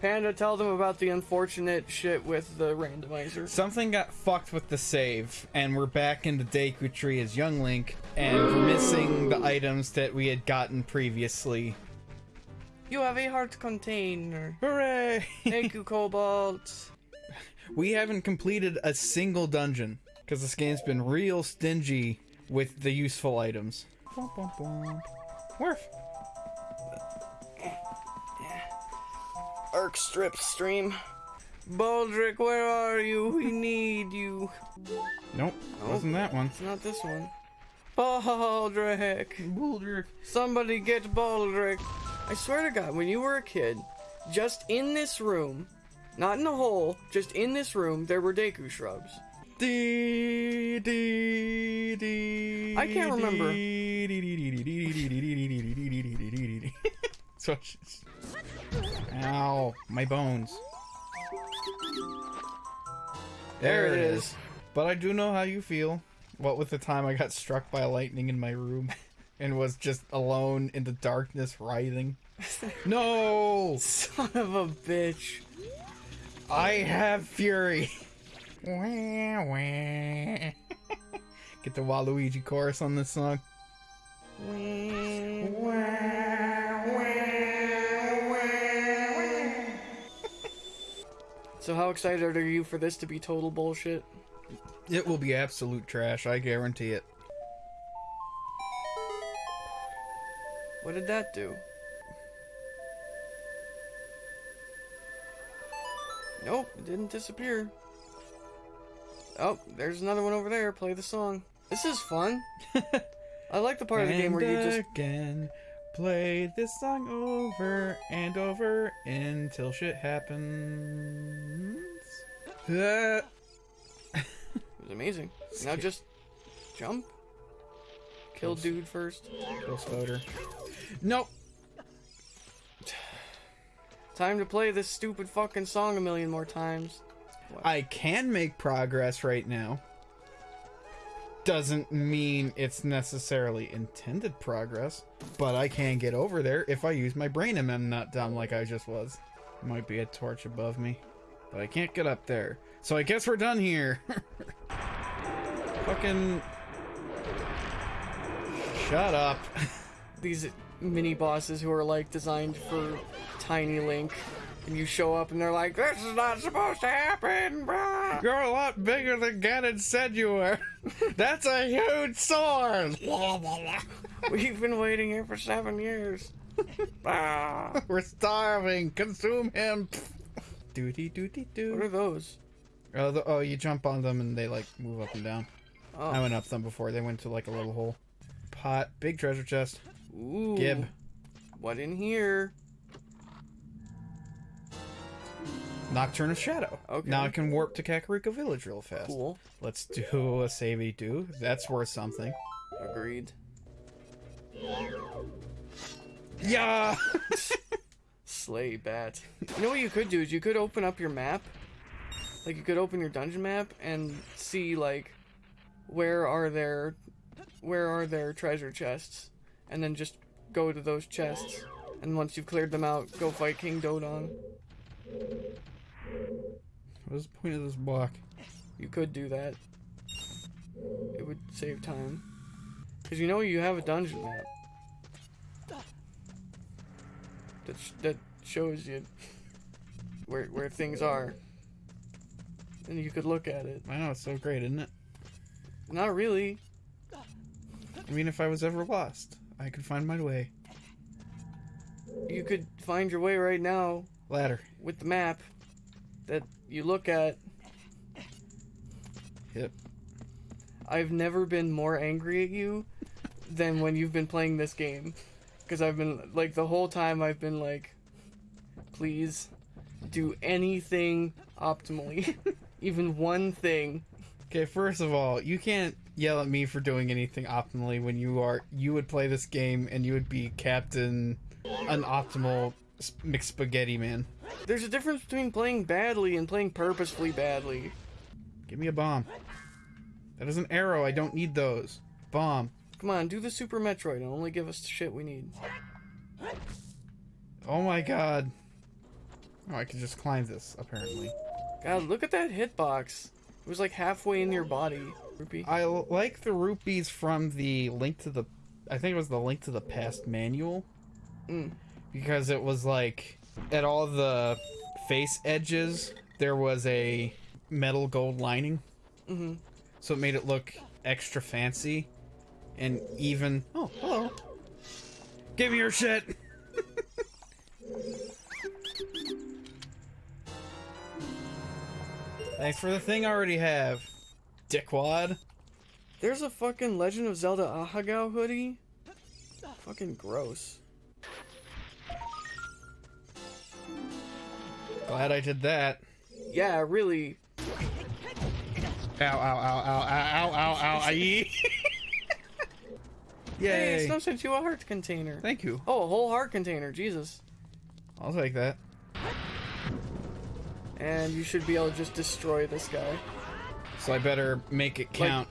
Panda, tell them about the unfortunate shit with the randomizer. Something got fucked with the save, and we're back in the Deku tree as Young Link, and we're missing the items that we had gotten previously. You have a heart container. Hooray! Thank you, Cobalt. we haven't completed a single dungeon, because this game's been real stingy with the useful items. Bum, bum, bum. Worf. Arc strip stream. Baldric, where are you? We need you. Nope, wasn't that one. It's not this one. Baldric. Baldric. Somebody get Baldric. I swear to God, when you were a kid, just in this room, not in the hole, just in this room, there were Deku shrubs. Dee, dee, dee, I can't remember. so. Ow, my bones. There, it is. But I do know how you feel. What with the time I got struck by lightning in my room and was just alone in the darkness writhing. No! Son of a bitch. I have fury. Wah, wah. Get the Waluigi chorus on this song. So how excited are you for this to be total bullshit? It will be absolute trash, I guarantee it. What did that do? Nope, it didn't disappear. Oh, there's another one over there. Play the song. This is fun. I like the part of the game where you just again play this song over and over until shit happens. It was amazing. Now just jump. Kill dude first. Kill Spoder. Nope. Time to play this stupid fucking song a million more times. I can make progress right now. Doesn't mean it's necessarily intended progress, but I can get over there if I use my brain and I'm not dumb like I just was. Might be a torch above me, but I can't get up there. So I guess we're done here. Fucking. Shut up. These mini bosses who are like designed for tiny Link. And you show up and they're like, this is not supposed to happen, bruh. You're a lot bigger than Ganon said you were. That's a huge sword. We've been waiting here for seven years. Ah. We're starving. Consume him. Doody doody What are those? Oh, the, oh, you jump on them and they like move up and down. I Oh. went up them before. They went to like a little hole. Pot, big treasure chest. Ooh. Gib. What in here? Nocturne of Shadow. Okay. Now I can warp to Kakariko Village real fast. Cool. Let's do a savey do. That's worth something. Agreed. Yeah. Slay bat. You know what you could do is you could open up your map. Like you could open your dungeon map and see like where are there where are their treasure chests and then just go to those chests and once you've cleared them out go fight King Dodongo. What's the point of this block? You could do that. It would save time. Cuz you know you have a dungeon map. That sh- that shows you where where things are. And you could look at it. I know it's so great, isn't it? Not really. I mean, if I was ever lost, I could find my way. You could find your way right now Ladder. with the map that you look at. Yep. I've never been more angry at you than when you've been playing this game. Because I've been, like, the whole time I've been like, please do anything optimally. Even one thing. Okay, first of all, you can't yell at me for doing anything optimally when you are you would play this game and you would be captain an optimal mixed spaghetti man. There's a difference between playing badly and playing purposefully badly. Give me a bomb. That is an arrow. I don't need those. Bomb. Come on, do the Super Metroid and only give us the shit we need. Oh my god. Oh, I can just climb this apparently. God, look at that hitbox. It was like halfway in your body. Rupee. I like the rupees from the Link to the I think it was the Link to the Past manual. Mm. Because it was like at all the face edges there was a metal gold lining. Mhm. So it made it look extra fancy and even Oh, hello. Give me your shit. Thanks for the thing I already have. Dickwad. There's a fucking Legend of Zelda Ahegao hoodie. Fucking gross. Glad I did that. Yeah, really. Ow, ow, ow, ow, ow, ow, ow, ow, Yay! Hey, Snow sent you a heart container. Thank you. Oh, a whole heart container. Jesus. I'll take that. And you should be able to just destroy this guy. So I better make it count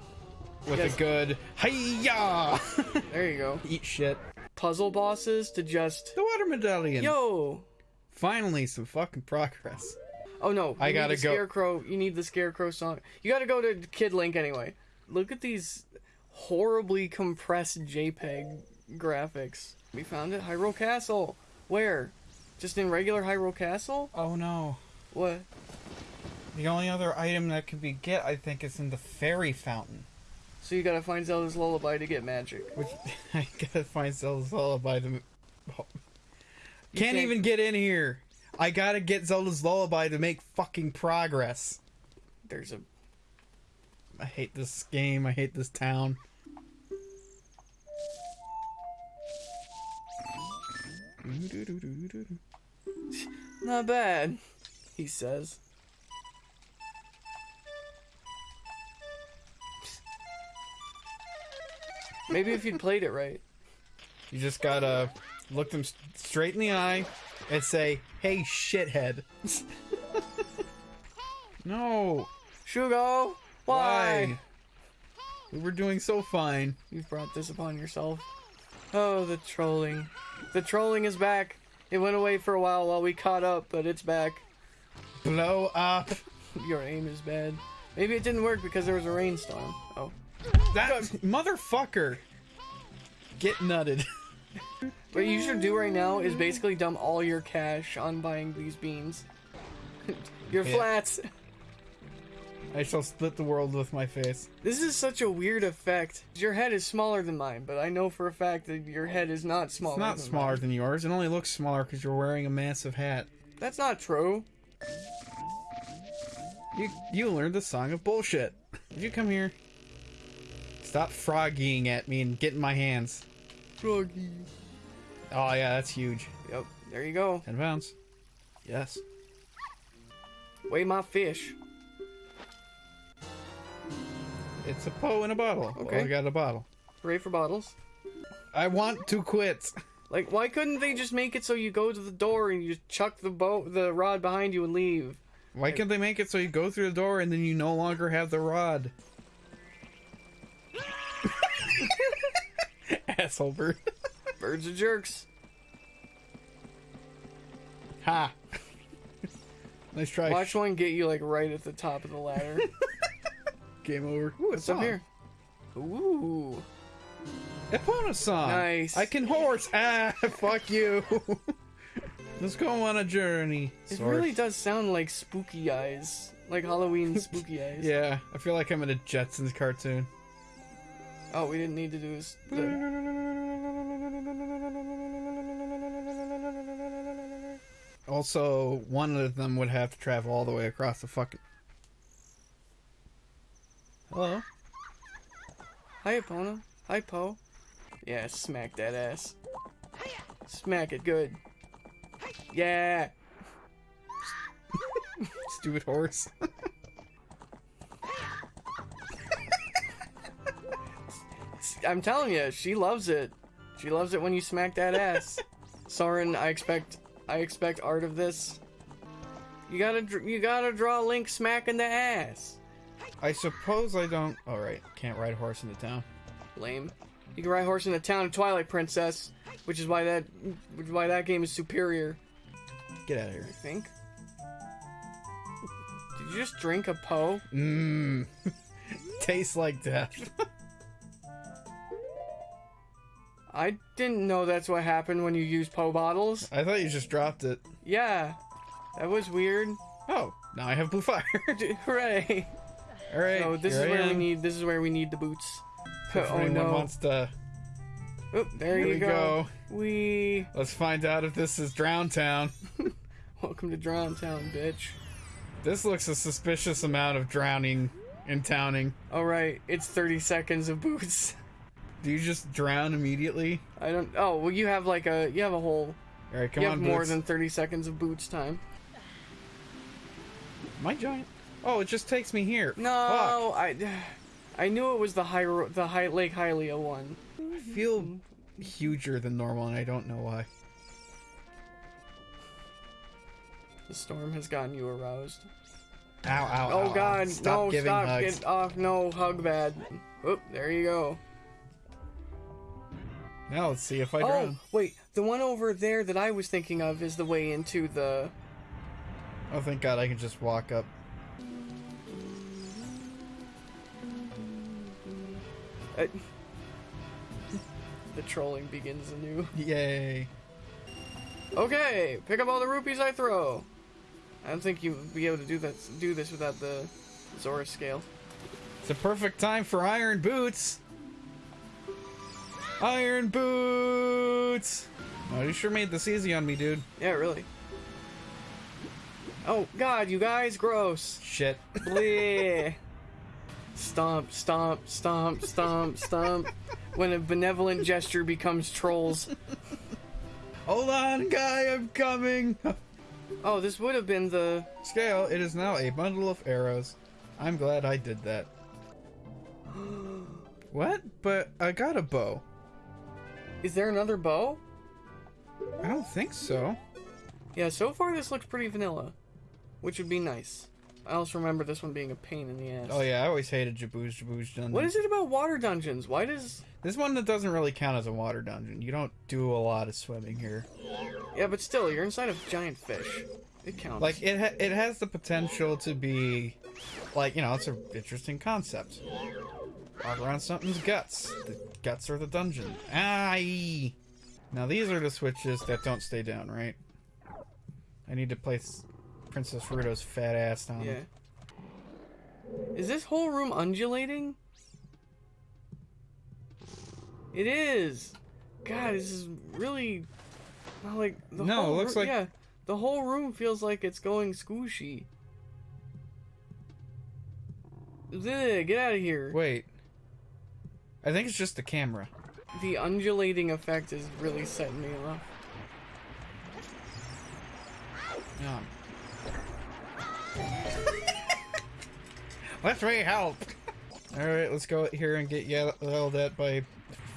with yes. a good hiya. There you go. Eat shit. Puzzle bosses to just. The water medallion. Yo! Finally, some fucking progress. Oh no. I gotta go- Scarecrow. You need the Scarecrow song. You gotta go to Kid Link anyway. Look at these horribly compressed JPEG graphics. We found it. Hyrule Castle. Where? Just in regular Hyrule Castle? Oh no. What? The only other item that could be get, I think, is in the fairy fountain. So you gotta find Zelda's Lullaby to get magic. Which I gotta find Zelda's Lullaby to. Can't, can't- even get in here. I gotta get Zelda's Lullaby to make fucking progress. There's a. I hate this game. I hate this town. Not bad, he says. Maybe if you'd played it right. You just gotta look them straight in the eye and say, "Hey, shithead." no. Shugo! Why? We were doing so fine. You've brought this upon yourself. Oh, the trolling. The trolling is back. It went away for a while while we caught up, but it's back. Blow up. Your aim is bad. Maybe it didn't work because there was a rainstorm. Oh. That motherfucker. Get nutted. What you should do right now is basically dump all your cash on buying these beans. your Yeah. flats. I shall split the world with my face. This is such a weird effect. Your head is smaller than mine, but I know for a fact that your head is not smaller. It's not than smaller mine. than yours. It only looks smaller because you're wearing a massive hat. That's not true. You you learned the song of bullshit. Did you come here? Stop froggying at me and get in my hands. Froggy. Oh yeah, that's huge. Yep. There you go. Ten pounds. Yes. Weigh my fish. It's a Poe in a bottle. Okay. Well, I got a bottle. Hooray for bottles. I want to quit. Like, why couldn't they just make it so you go to the door and you just chuck the boat, the rod behind you and leave? Why can't they make it so you go through the door and then you no longer have the rod? Asshole bird. Birds are jerks. Ha. nice try. Watch one get you like right at the top of the ladder. Game over. Ooh, What's up here? Ooh. Epona song. Nice. I can horse. Ah, fuck you. Let's go on a journey. It Sort. really does sound like spooky eyes. Like Halloween spooky eyes. Yeah, I feel like I'm in a Jetsons cartoon. Oh, we didn't need to do this. Also, one of them would have to travel all the way across the fucking. Hello. Hi, Epona. Hi, Poe. Yeah, smack that ass. Smack it good. Yeah. Stupid horse. I'm telling you, she loves it. She loves it when you smack that ass. Soren, I expect, I expect art of this. You gotta, you gotta draw Link smacking the ass. I suppose I don't. All right, can't ride a horse the town. Lame. You can ride horse in the town of Twilight Princess, which is why that, which is why that game is superior. Get out of here. I think. Did you just drink a Poe? Mmm. Tastes like death. I didn't know that's what happened when you use Poe bottles. I thought you just dropped it. Yeah, that was weird. Oh, now I have blue fire. Hooray! All right. So this is I where we need. This is where we need the boots. If oh anyone no! wants to, Oop, there here you we go. go. We Let's find out if this is Drown Town. welcome to Drown Town, bitch. This looks a suspicious amount of drowning and towning. All right, it's 30 seconds of boots. Do you just drown immediately? I don't. Oh, well, you have like a. You have a whole. All right, come you on, have more Boots. than 30 seconds of boots time. My giant. Oh, it just takes me here. No, I. I knew it was the high, the high Lake Hylia one. I feel huger than normal, and I don't know why. The storm has gotten you aroused. Ow, ow, Oh ow, ow. God! Stop no! giving Stop! hugs. Get off! No hug bad. Oop! There you go. Now let's see if I drown. Oh wait, the one over there that I was thinking of is the way into the. Oh, thank God, I can just walk up. Uh, the trolling begins anew. Yay. Okay, pick up all the rupees I throw. I don't think you would be able to do that. Do this without the Zora scale. It's a perfect time for iron boots. Iron boots. Oh, you sure made this easy on me, dude. Yeah, really. Oh God, you guys, gross. Shit. Bleh. Stomp, stomp, stomp, stomp, stomp. When a benevolent gesture becomes trolls. Hold on, guy, I'm coming. Oh, this would have been the. Scale, it is now a bundle of arrows. I'm glad I did that. what? But I got a bow. Is there another bow? I don't think so. Yeah, so far this looks pretty vanilla, which would be nice. I also remember this one being a pain in the ass. Oh yeah, I always hated Jabu's Jabu's dungeon. What is it about water dungeons? Why does? This one that doesn't really count as a water dungeon. You don't do a lot of swimming here. Yeah, but still, you're inside of giant fish. It counts. Like it, ha- it has the potential to be, like you know, it's an interesting concept. Walk around something's guts. The guts are the dungeon. Aye. Now these are the switches that don't stay down, right? I need to place Princess Ruto's fat ass down. yeah. Is this whole room undulating? It is. God, this is really not like the No, whole it looks like- yeah. The whole room feels like it's going squishy. Ugh, get out of here. Wait. I think it's just the camera. The undulating effect is really setting me off. Yeah. Let me help. All right, let's go here and get yelled at by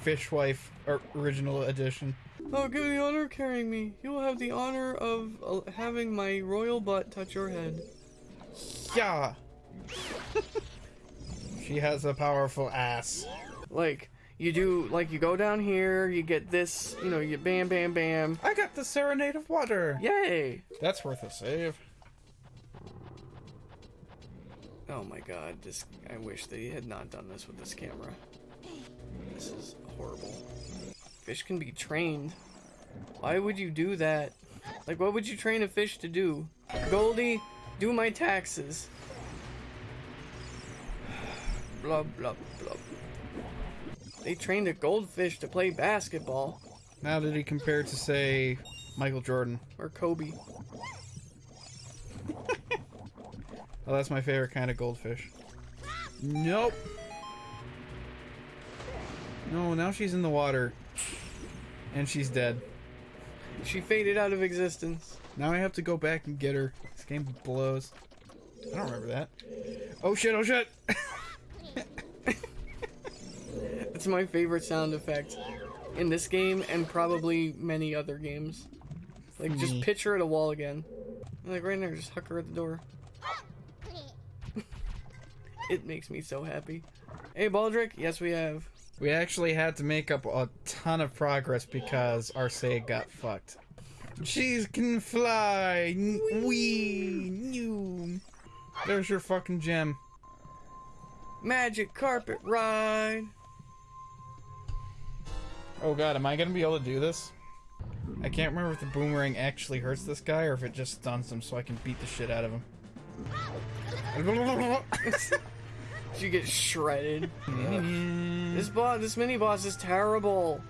Fishwife or- Original Edition. Oh, give me the honor of carrying me. You will have the honor of uh, having my royal butt touch your head. Yeah. she has a powerful ass. Like, you do, like, you go down here, you get this, you know, you bam, bam, bam. I got the Serenade of Water. Yay! That's worth a save. Oh my god, this, I wish they had not done this with this camera. This is horrible. Fish can be trained. Why would you do that? Like, what would you train a fish to do? Goldie, do my taxes. Blub, blub, blub. They trained a goldfish to play basketball. Now did he compare to say Michael Jordan? Or Kobe. Oh, that's my favorite kind of goldfish. Nope. No, now she's in the water. And she's dead. She faded out of existence. Now I have to go back and get her. This game blows. I don't remember that. Oh shit, oh shit! It's my favorite sound effect in this game and probably many other games. Like, just pitch her at a wall again. Like, right there, just huck her at the door. it makes me so happy. Hey, Baldric, yes, we have. We actually had to make up a ton of progress because our save got fucked. Cheese can fly! Wee! New! There's your fucking gem. Magic carpet ride. Oh god, am I gonna be able to do this? I can't remember if the boomerang actually hurts this guy or if it just stuns him so I can beat the shit out of him. You get shredded. This boss, this mini boss is terrible.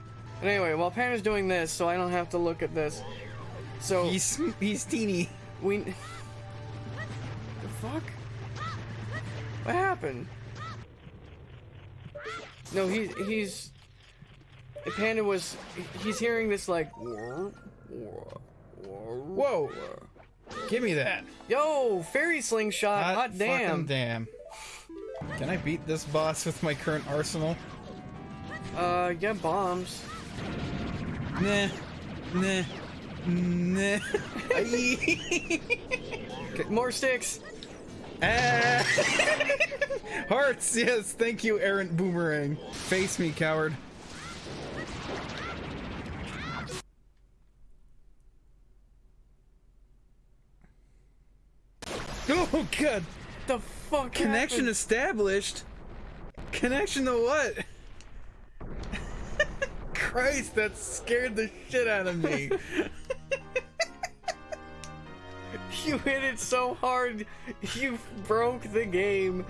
But anyway, while Pan is doing this, so I don't have to look at this. So he's he's teeny. we. The fuck? What happened? No, he's he's. Panda was. He's hearing this like. Whoa! Give me that. Yo, fairy slingshot! Hot, Hot damn! damn. Can I beat this boss with my current arsenal? Uh, yeah, bombs. Nah. Nah. Nah. More sticks. ah. Hearts, yes, thank you, errant boomerang. Face me, coward. Oh god! The fuck? Connection happened? established? Connection to what? Christ, that scared the shit out of me. You hit it so hard, you broke the game.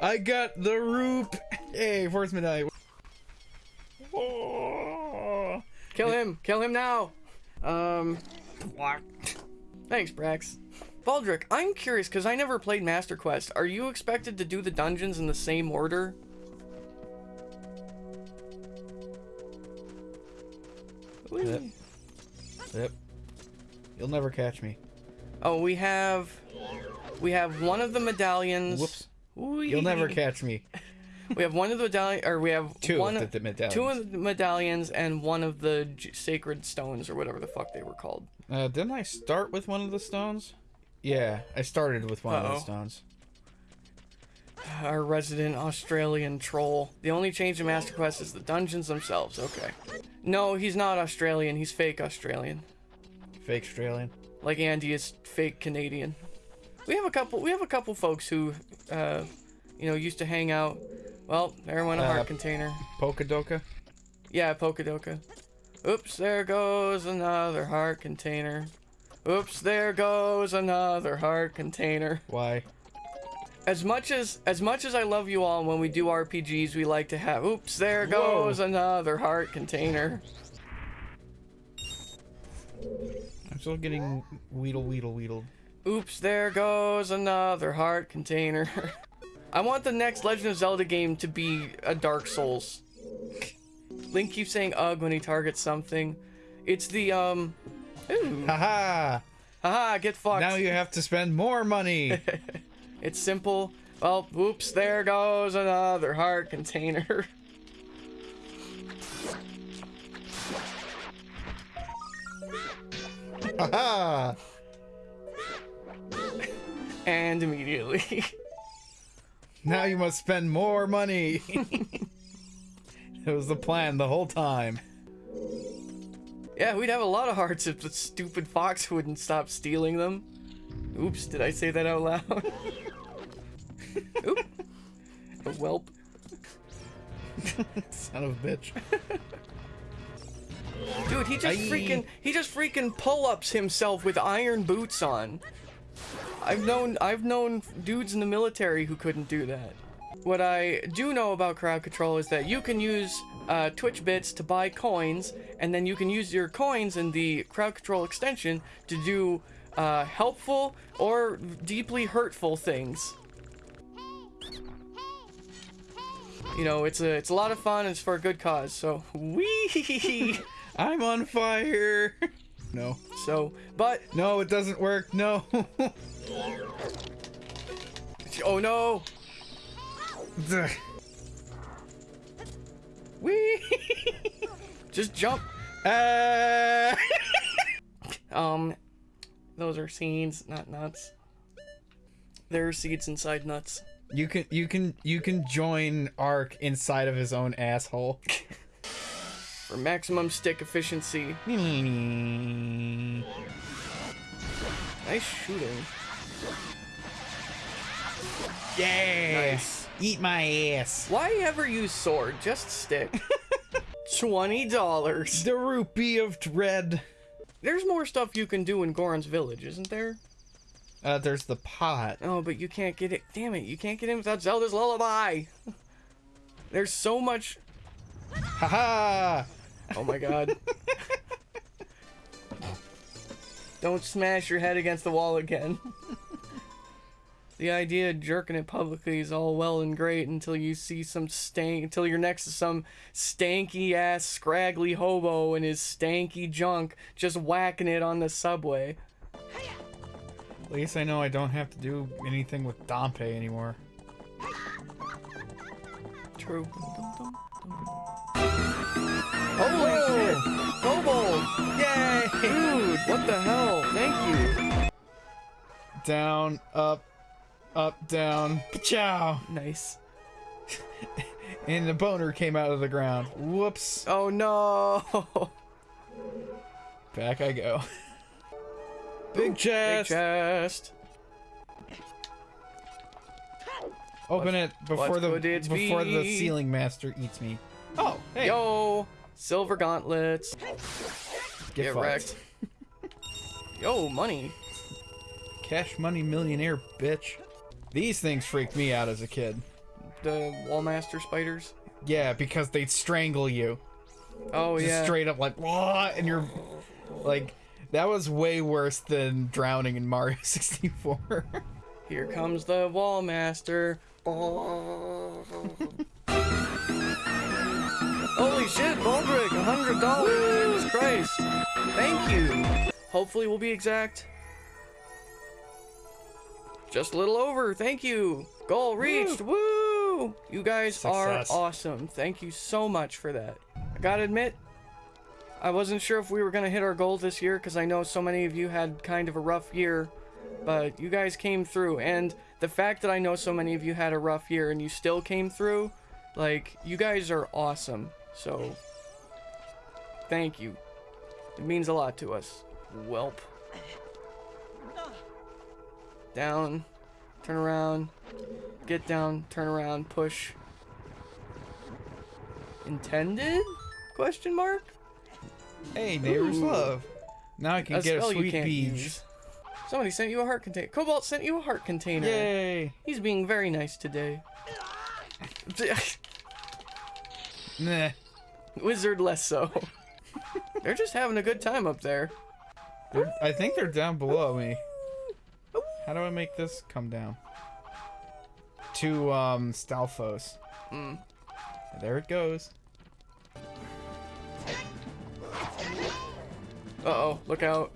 I got the roop. Hey, force medallion. Kill him! Kill him now! Um. Thanks, Brax. Baldric, I'm curious because I never played Master Quest. Are you expected to do the dungeons in the same order? Yep. Yep. You'll never catch me. Oh, we have. We have one of the medallions. Whoops. Whee! You'll never catch me. We have one of the medallion, or we have Two one of the medallions. two of the medallions and one of the j- sacred stones, or whatever the fuck they were called. Uh, didn't I start with one of the stones? Yeah, I started with one of Uh-oh. the stones. Our resident Australian troll. The only change in Master Quest is the dungeons themselves. Okay. No, he's not Australian. He's fake Australian. Fake Australian. Like Andy is fake Canadian. We have a couple. We have a couple folks who, uh, you know, used to hang out. Well, there went a Uh, heart container. Polkadoka. Yeah, Pokadoka. Oops, there goes another heart container. Oops, there goes another heart container. Why? As much as as much as I love you all, when we do RPGs, we like to have. Oops, there Whoa. goes another heart container. I'm still getting weedle weedle weedled. Oops, there goes another heart container. I want the next Legend of Zelda game to be a Dark Souls. Link keeps saying "ugh" when he targets something. It's the um. Ooh. Haha! Haha, get fucked. Now you have to spend more money. It's simple. Well, whoops, there goes another heart container. Haha! and immediately. Now you must spend more money. it was the plan the whole time. Yeah, we'd have a lot of hearts if the stupid fox wouldn't stop stealing them. Oops, did I say that out loud? Oop. A whelp. Son of a bitch. Dude, he just Aye. freaking he just freaking pull-ups himself with iron boots on. I've known I've known dudes in the military who couldn't do that. What I do know about crowd control is that you can use uh, Twitch bits to buy coins, and then you can use your coins in the crowd control extension to do uh, helpful or deeply hurtful things. You know, it's a it's a lot of fun. It's for a good cause. So wee. I'm on fire. No. So, but No, it doesn't work. No. oh no, Wee. just jump. Uh, Um, those are seeds, not nuts. There are seeds inside nuts. you can you can you can join Ark inside of his own asshole. For maximum stick efficiency. Nice shooting. Yeah. Nice. Eat my ass. Why ever use sword? Just stick. Twenty dollars. The rupee of dread. There's more stuff you can do in Goron's village, isn't there? Uh, there's the pot. Oh, but you can't get it. Damn it, you can't get in without Zelda's lullaby. There's so much. Haha. Oh my god. Don't smash your head against the wall again. The idea of jerking it publicly is all well and great until you see some stank, until you're next to some stanky ass, scraggly hobo and his stanky junk just whacking it on the subway. At least I know I don't have to do anything with Dampé anymore. True. Holy shit! Kobold! Yay! Dude, what the hell? Thank you. Down, up, up, down. Ciao. Nice. And the boner came out of the ground. Whoops. Oh no! Back I go. Big Big chest. chest. Open it before the before the ceiling master eats me. Oh, hey. Yo! Silver gauntlets. Get, Get wrecked. Yo, money. Cash money millionaire bitch. These things freaked me out as a kid. The Wallmaster spiders. Yeah, because they'd strangle you. Oh Just yeah. straight up like what and you're like that was way worse than drowning in Mario 64. Here comes the Wallmaster. Holy shit, Baldric, a hundred dollars. Jesus Christ. Thank you. Hopefully we'll be exact. Just a little over. Thank you. Goal reached. Woo! You guys Success. are awesome. Thank you so much for that. I gotta admit, I wasn't sure if we were gonna hit our goal this year because I know so many of you had kind of a rough year, but you guys came through. And the fact that I know so many of you had a rough year and you still came through, like, you guys are awesome. So, thank you. It means a lot to us. Welp. Down, turn around, get down, turn around, push. Intended? Question mark? hey, neighbors Ooh. love. Now I can A get a sweet use. Somebody sent you a heart container. Cobalt sent you a heart container. Yay! He's being very nice today. Nah. Wizard less so. They're just having a good time up there. They're- I think they're down below me. How do I make this come down? To um Stalfos. Mm. There it goes. Uh oh, look out.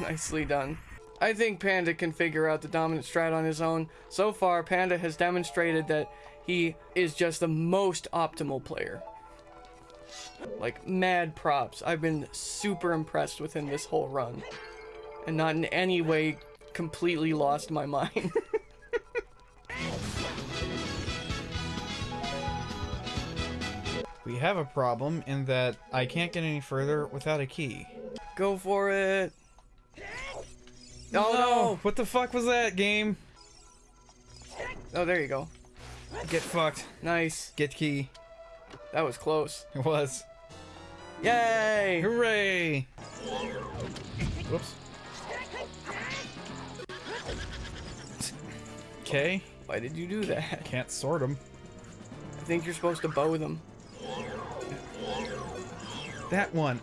Nicely done. I think Panda can figure out the dominant strat on his own. So far, Panda has demonstrated that he is just the most optimal player. Like, mad props. I've been super impressed with him this whole run. And not in any way completely lost my mind. We have a problem in that I can't get any further without a key. Go for it. Oh no! What the fuck was that game? Oh, there you go. Get fucked. Nice. Get key. That was close. It was. Yay! Hooray! Whoops. Okay. Why did you do that? Can't sort them. I think you're supposed to bow them. That one.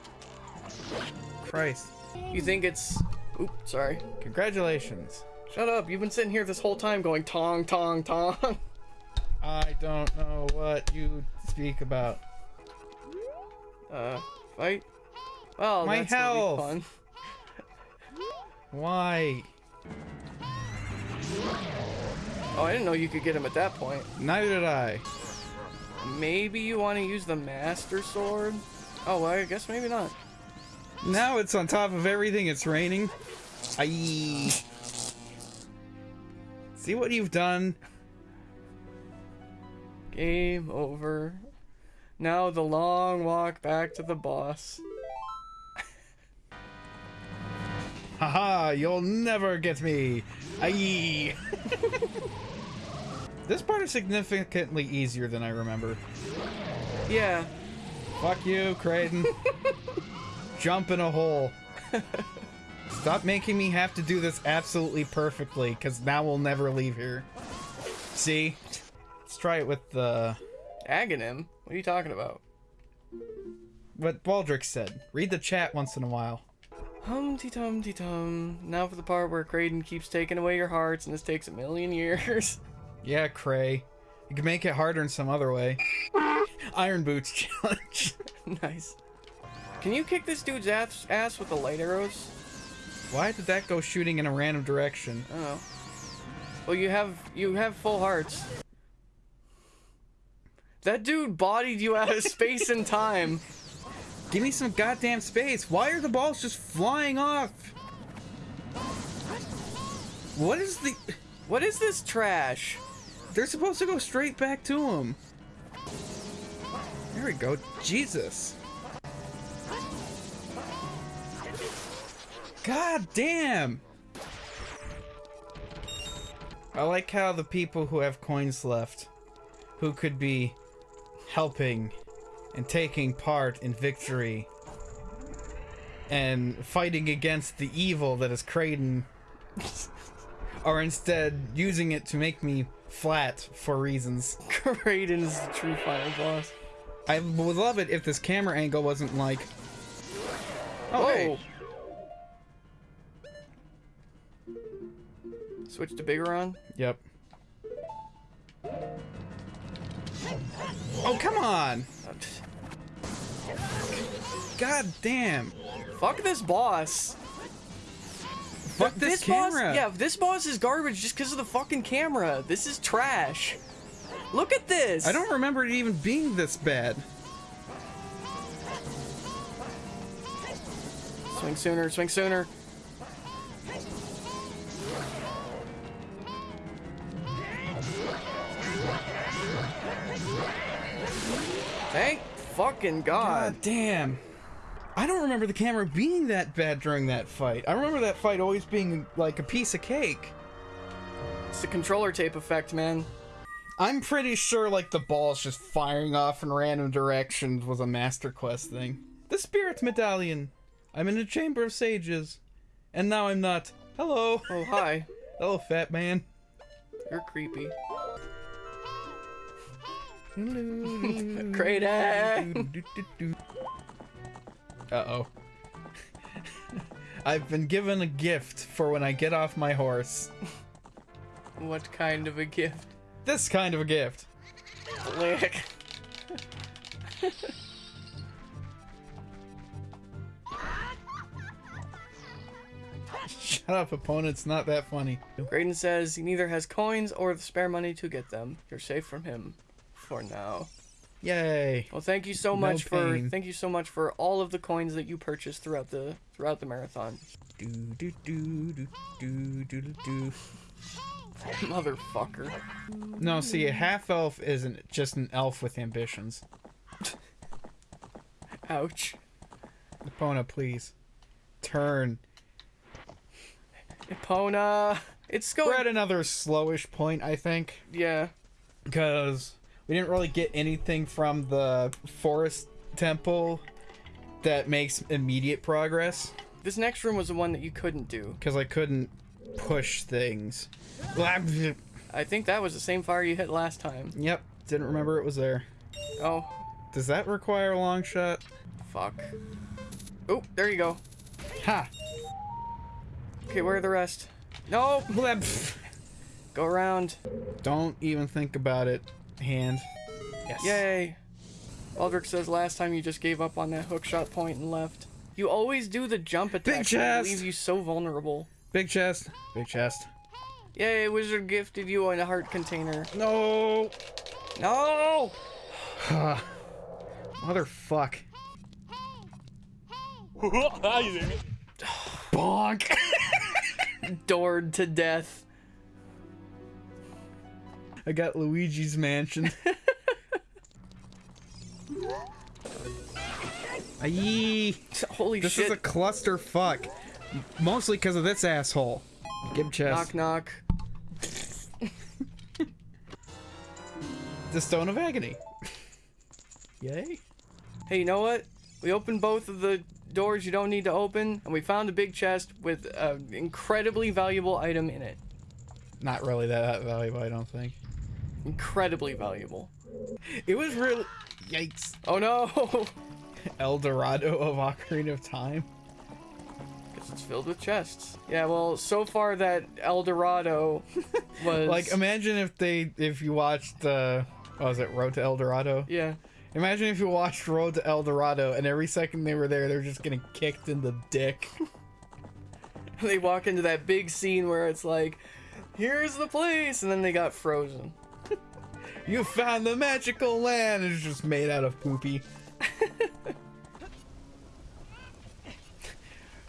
Christ. You think it's... Oop, sorry. Congratulations. Shut up, you've been sitting here this whole time going tong, tong, tong. I don't know what you speak about. Uh, fight? Well, My that's health. fun. Why? Oh, I didn't know you could get him at that point. Neither did I. Maybe you want to use the Master Sword? Oh, well, I guess maybe not. Now it's on top of everything. It's raining. Aye. See what you've done? Game over. Now the long walk back to the boss. Haha, you'll never get me. Aye. this part is significantly easier than I remember. Yeah, Fuck you, Creighton. Jump in a hole. Stop making me have to do this absolutely perfectly, because now we'll never leave here. See? Let's try it with the... Aghanim? What are you talking about? what Baldric said. Read the chat once in a while. Humpty Tumty Tum. Now for the part where Kraden keeps taking away your hearts, and this takes a million years. Yeah, Cray. You can make it harder in some other way. Iron Boots challenge. nice. Can you kick this dude's ass, ass with the light arrows? Why did that go shooting in a random direction? I don't know. Well, you have you have full hearts. That dude bodied you out of space and time. Give me some goddamn space. Why are the balls just flying off? What is the... What is this trash? They're supposed to go straight back to him. There we go. Jesus. God damn. I like how the people who have coins left, who could be helping and taking part in victory and fighting against the evil that is Kraden, are instead using it to make me flat for reasons. Kraden is the true final boss. I would love it if this camera angle wasn't like. Oh, Whoa. hey. Oh. Switch to Biggoron. Yep. Oh, come on! Uh, God damn! Fuck this boss. Fuck this, camera! boss. Yeah, this boss is garbage just because of the fucking camera. This is trash. Look at this. I don't remember it even being this bad. Swing sooner. Swing sooner. Thank fucking God. God damn. I don't remember the camera being that bad during that fight. I remember that fight always being like a piece of cake. It's the controller tape effect, man. I'm pretty sure like the balls just firing off in random directions was a Master Quest thing. The Spirit Medallion. I'm in a Chamber of Sages. And now I'm not. Hello. Oh, hi. Hello, fat man. You're creepy. Kraden. Uh oh. I've been given a gift for when I get off my horse. What kind of a gift? This kind of a gift. Lick. Shut up, opponent. It's not that funny. Graydon says he neither has coins or the spare money to get them. You're safe from him. For now. Yay. Well, thank you so No much for pain. thank you so much for all of the coins that you purchased throughout the throughout the marathon. Do do do do do do do do. Motherfucker. No, see, a half elf isn't just an elf with ambitions. Ouch. Epona, please. Turn. Epona. It's going. We're at another slowish point, I think, Yeah. because we didn't really get anything from the forest temple that makes immediate progress, This next room was the one that you couldn't do. because I couldn't push things. I think that was the same fire you hit last time. Yep. Didn't remember it was there. Oh, Does that require a long shot? fuck. Oh, there you go. Ha! Okay, where are the rest? No, go around. Don't even think about it, hand. Yes. Yay. Aldrich says last time you just gave up on that hook shot point and left. You always do the jump attack that chest. leaves you so vulnerable. Big chest. Big chest. Yay, wizard gifted you a heart container. No! No! Motherfuck. Bonk! Doored to death. I got Luigi's Mansion. Aye. Holy This shit. This is a clusterfuck. Mostly because of this asshole. Give chest. Knock knock. The Stone of Agony. Yay. Hey, you know what? We opened both of the doors you don't need to open, and we found a big chest with an incredibly valuable item in it. Not really that valuable, I don't think. Incredibly valuable. It was really. Yikes. Oh no! El Dorado of Ocarina of Time. Because it's filled with chests. Yeah, well, so far that El Dorado was. Like, imagine if they. If you watched. Uh, what was it? Road to El Dorado? Yeah. Imagine if you watched Road to El Dorado and every second they were there, they're just getting kicked in the dick. They walk into that big scene where it's like, here's the place, and then they got frozen. You found the magical land! It's just made out of poopy.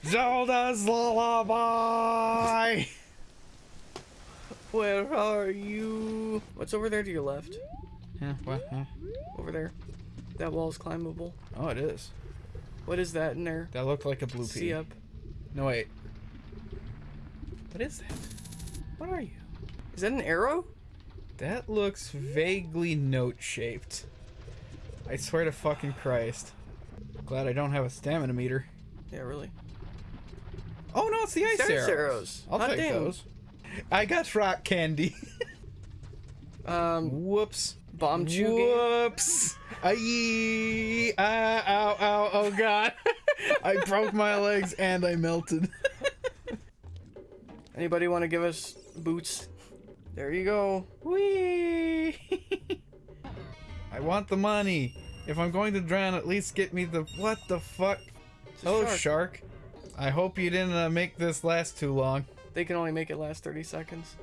Zelda's lullaby! Where are you? What's over there to your left? Yeah, what? huh? Over there. That wall is climbable. Oh, it is. What is that in there? That looked like a blue pea. See up. No, wait. What is that? What are you? Is that an arrow? That looks vaguely note shaped. I swear to fucking Christ. Glad I don't have a stamina meter. Yeah, really. Oh no, it's the ice arrows. arrows. I'll Hot take those. I got rock candy. Um, Whoops. Bombchu game. Whoops. Aye. Ah, ow, ow, oh god. I broke my legs and I melted. Anybody want to give us boots? There you go. Whee! I want the money. If I'm going to drown, at least get me the. What the fuck? A Oh, shark. shark. I hope you didn't uh, make this last too long. They can only make it last 30 seconds.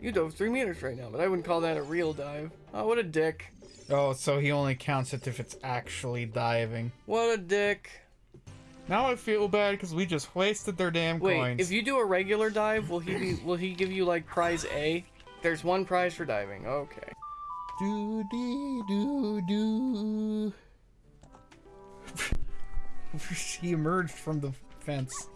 You dove three meters right now, but I wouldn't call that a real dive. Oh, what a dick. Oh, so he only counts it if it's actually diving. What a dick. Now I feel bad because we just wasted their damn Wait, coins. if you do a regular dive, will he be, will he give you like prize A? There's one prize for diving. Okay. Do dee do do. she emerged from the fence.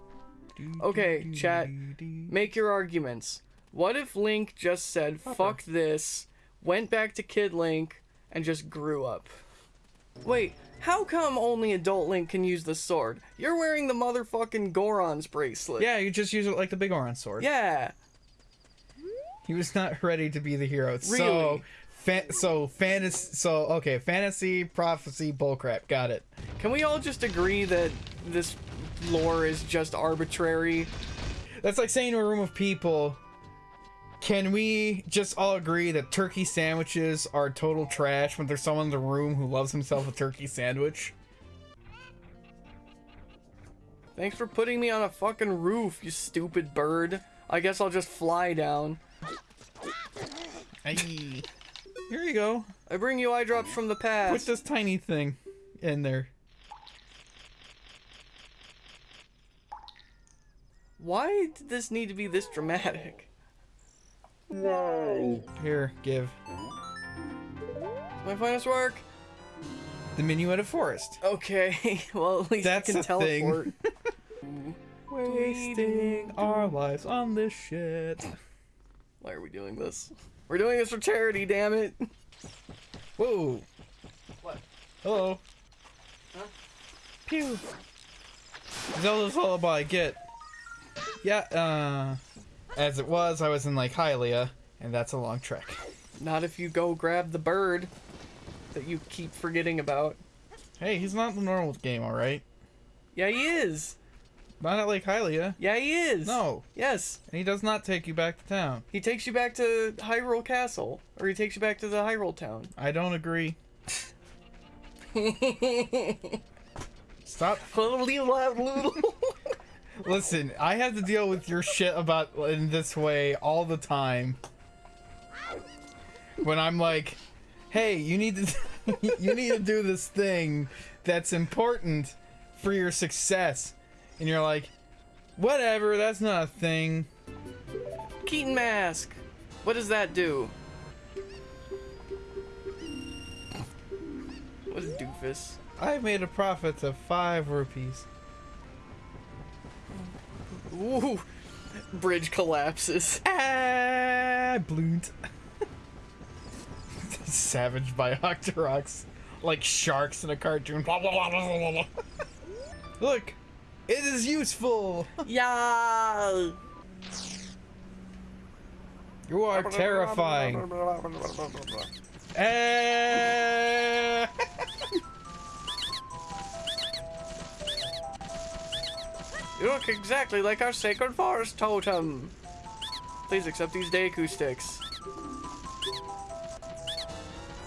Okay, chat. Make your arguments. What if Link just said, fuck this, went back to Kid Link, and just grew up? Wait, how come only adult Link can use the sword? You're wearing the motherfucking Goron's bracelet. Yeah, you just use it like the big orange sword. Yeah. He was not ready to be the hero. So, fa- so fantasy. So okay, fantasy, prophecy, bullcrap. Got it. Can we all just agree that this lore is just arbitrary? That's like saying to a room of people. Can we just all agree that turkey sandwiches are total trash when there's someone in the room who loves himself a turkey sandwich? Thanks for putting me on a fucking roof, you stupid bird. I guess I'll just fly down. Hey. Here you go. I bring you eye drops from the past. Put this tiny thing in there. Why did this need to be this dramatic? Here, give. My finest work. The minuet of forest. Okay, well at least That's I can a thing. teleport. Wasting our lives on this shit. Why are we doing this? We're doing this for charity, damn it. Whoa. What? Hello. Huh? Pew. Zelda's Lullaby, get. Yeah, uh. As it was, I was in Lake Hylia, and that's a long trek. Not if you go grab the bird that you keep forgetting about. Hey, he's not in the normal game, alright? Yeah, he is. Not at Lake Hylia. Yeah, he is. No. Yes. And he does not take you back to town. He takes you back to Hyrule Castle, or he takes you back to the Hyrule town. I don't agree. Stop. Listen, I have to deal with your shit about in this way all the time. When I'm like, "Hey, you need to you need to do this thing that's important for your success." And you're like, "Whatever, that's not a thing." Keaton mask. What does that do? What a doofus. I made a profit of 5 rupees. Ooh. Bridge collapses. Ah, bloont. Savage by Octoroks. Like sharks in a cartoon. Blah, blah, blah, blah, blah, blah. Look, it is useful. Yeah. You are terrifying. Eh. You look exactly like our sacred forest totem. Please accept these Deku sticks.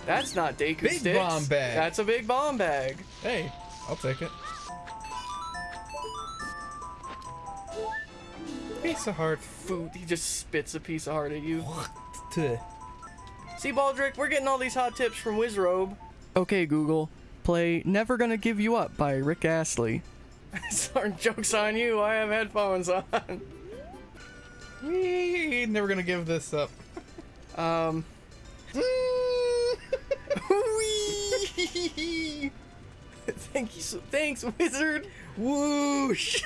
That's not Deku Big sticks. bomb bag. That's a big bomb bag. hey, I'll take it. Piece of heart. Food. He just spits a piece of heart at you. Tuh. See, Baldric, we're getting all these hot tips from Wizrobe. Okay, Google. Play Never Gonna Give You Up by Rick Astley. Sorry, joke's on you. I have headphones on. We never gonna give this up. Um. Whee! Thank you. So, thanks, Wizard. Whoosh!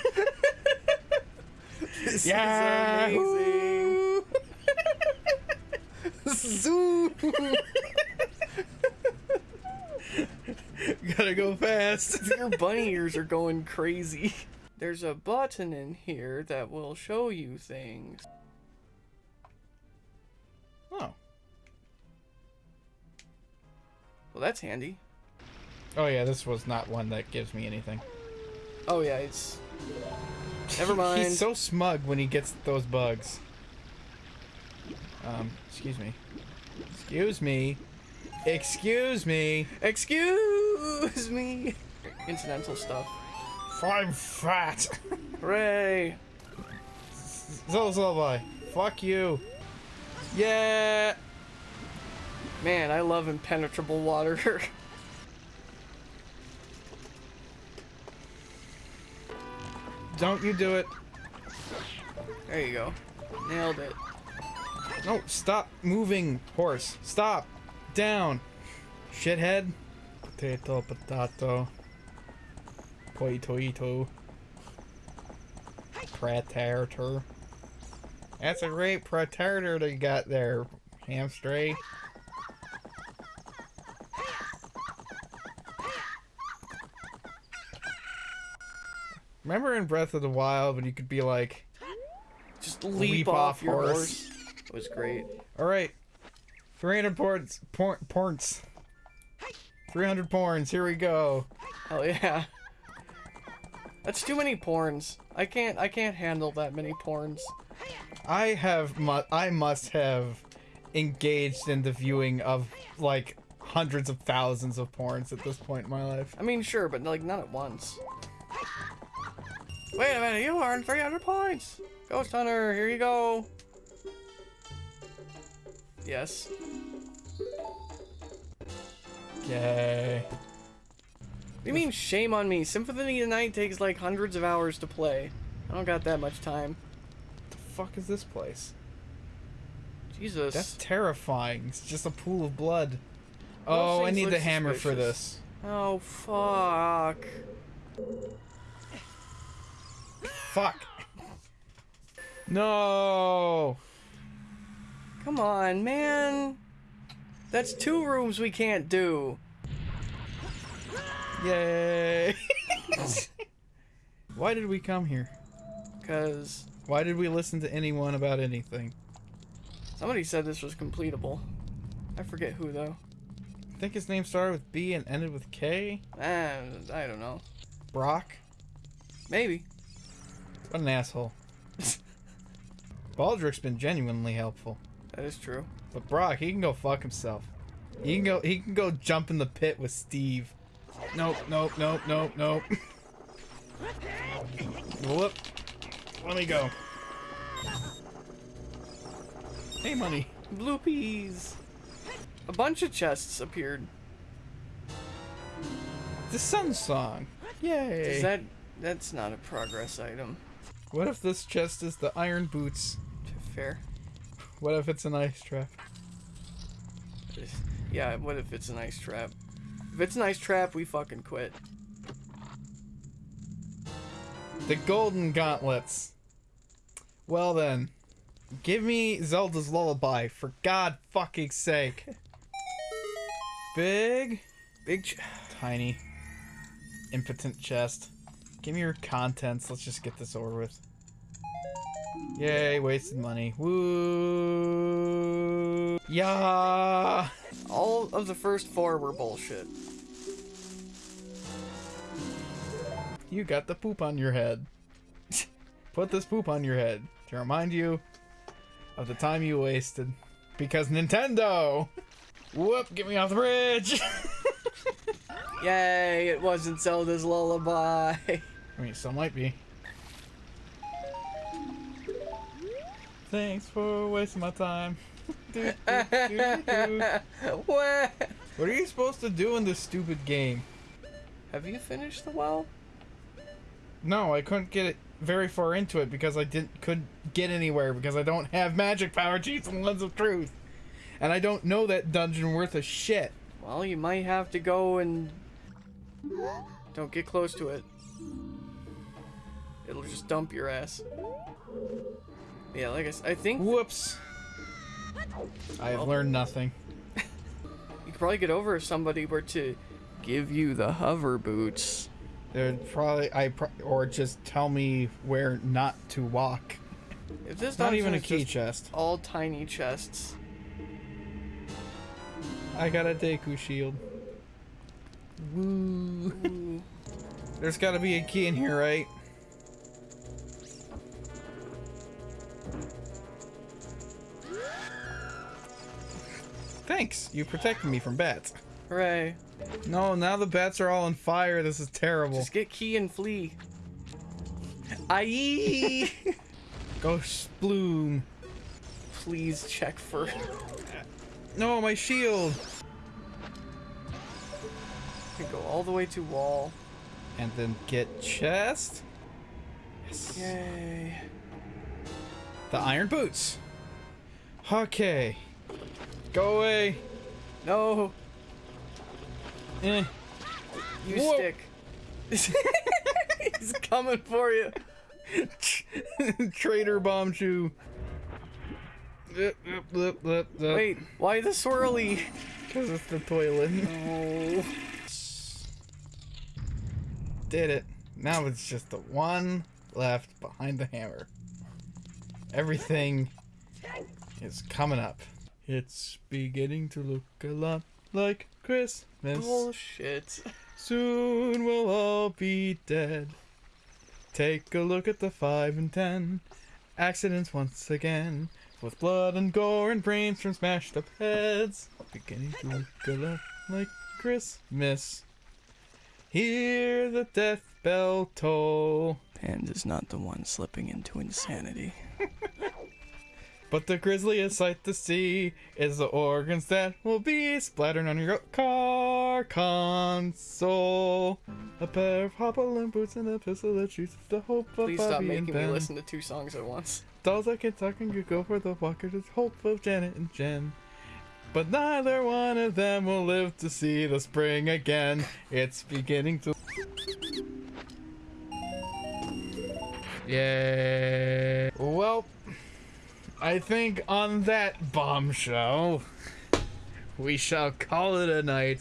This Yeah! is amazing. Zoom. Gotta go fast. Your bunny ears are going crazy. There's a button in here that will show you things. Oh. Well, that's handy. Oh yeah, this was not one that gives me anything. Oh yeah, it's. Never mind. He's so smug when he gets those bugs. Um, excuse me. Excuse me. Excuse me. Excuse me. Incidental stuff. I'm fat. Hooray! Zolzolby. Fuck you. Yeah. Man, I love impenetrable water. Don't you do it. there you go. Nailed it. No, stop moving, horse. Stop. Down. Shithead. Potato, potato. Poito, ito. Predator. That's a great predator that you got there, hamstray. Eh? Remember in Breath of the Wild when you could be like, Just leap, Leap off, off your horse. horse. It was great. All right, 300 porns, por- porns, 300 porns. Here we go. Hell yeah. That's too many porns. I can't. I can't handle that many porns. I have, mu- I must have engaged in the viewing of like hundreds of thousands of porns at this point in my life. I mean, sure, but like not at once. Wait a minute, you earned 300 points! Ghost Hunter, here you go! Yes. Yay. What do you mean, shame on me? Symphony of the Night takes like hundreds of hours to play. I don't got that much time. What the fuck is this place? Jesus. That's terrifying. It's just a pool of blood. Oh, I need the hammer for this. Oh, fuck. Fuck. No. Come on, man. That's two rooms we can't do. Yay. Why did we come here? Because Why did we listen to anyone about anything? somebody said this was completable. I forget who, though. I think his name started with B and ended with K. Ah, I don't know. Brock. Maybe. What an asshole. Baldric's been genuinely helpful. That is true. But Brock, he can go fuck himself. He can go he can go jump in the pit with Steve. Nope, nope, nope, nope, nope. Whoop. Let me go. Hey money. Blue peas. A bunch of chests appeared. The sun song. Yay. Is that... That's not a progress item. what if this chest is the iron boots? Fair. What if it's an ice trap? Yeah, what if it's an ice trap? If it's an ice trap, we fucking quit. The golden gauntlets. Well then, give me Zelda's lullaby for God fucking sake. Big, Big ch- tiny, impotent chest. Give me your contents. Let's just get this over with. Yay, wasted money. Woo! Yeah. All of the first four were bullshit. You got the poop on your head. Put this poop on your head to remind you of the time you wasted. Because Nintendo! Whoop, get me off the bridge! Yay, it wasn't Zelda's lullaby. I mean, some might be. Thanks for wasting my time. Do, do, do, do. what? What are you supposed to do in this stupid game? Have you finished the well? No, I couldn't get it very far into it because I didn't couldn't get anywhere because I don't have magic power cheats and lens of truth. And I don't know that dungeon worth a shit. Well, you might have to go and... Don't get close to it. It'll just dump your ass. Yeah, like I, said, I think Whoops. I have learned nothing. you could probably get over if somebody were to give you the hover boots. There'd probably I pro- or just tell me where not to walk. If this not even a key chest. all tiny chests. I got a Deku shield. Woo. There's got to be a key in here, right? Thanks. You protected me from bats. Hooray. No, now the bats are all on fire. This is terrible. Just get key and flee. Aye. Ghost bloom. Please check for. No, my shield. Go all the way to wall. And then get chest. Yes. Yay. The iron boots. Okay. Go away. No, Eh. you Whoa. stick. He's coming for you. Traitor Bombchu. Wait. Why the swirly? Because it's the toilet. Oh. Did it. Now it's just the one left behind the hammer. Everything is coming up. It's beginning to look a lot like Christmas. Bullshit. Soon we'll all be dead. Take a look at the 5 and 10. Accidents once again. With blood and gore and brains from smashed up heads. Beginning to look a lot like Christmas. Hear the death bell toll. and is not the one slipping into insanity. But the grisliest sight to see is the organs that will be splattered on your car console. A pair of hobbling boots and a pistol that shoots the hope of Please stop Bobby and making me Ben. listen to two songs at once. Dolls that can talk and could go for the walker to hope of Janet and Jen. But neither one of them will live to see the spring again. It's beginning to. Yay. Well, I think on that bombshell, we shall call it a night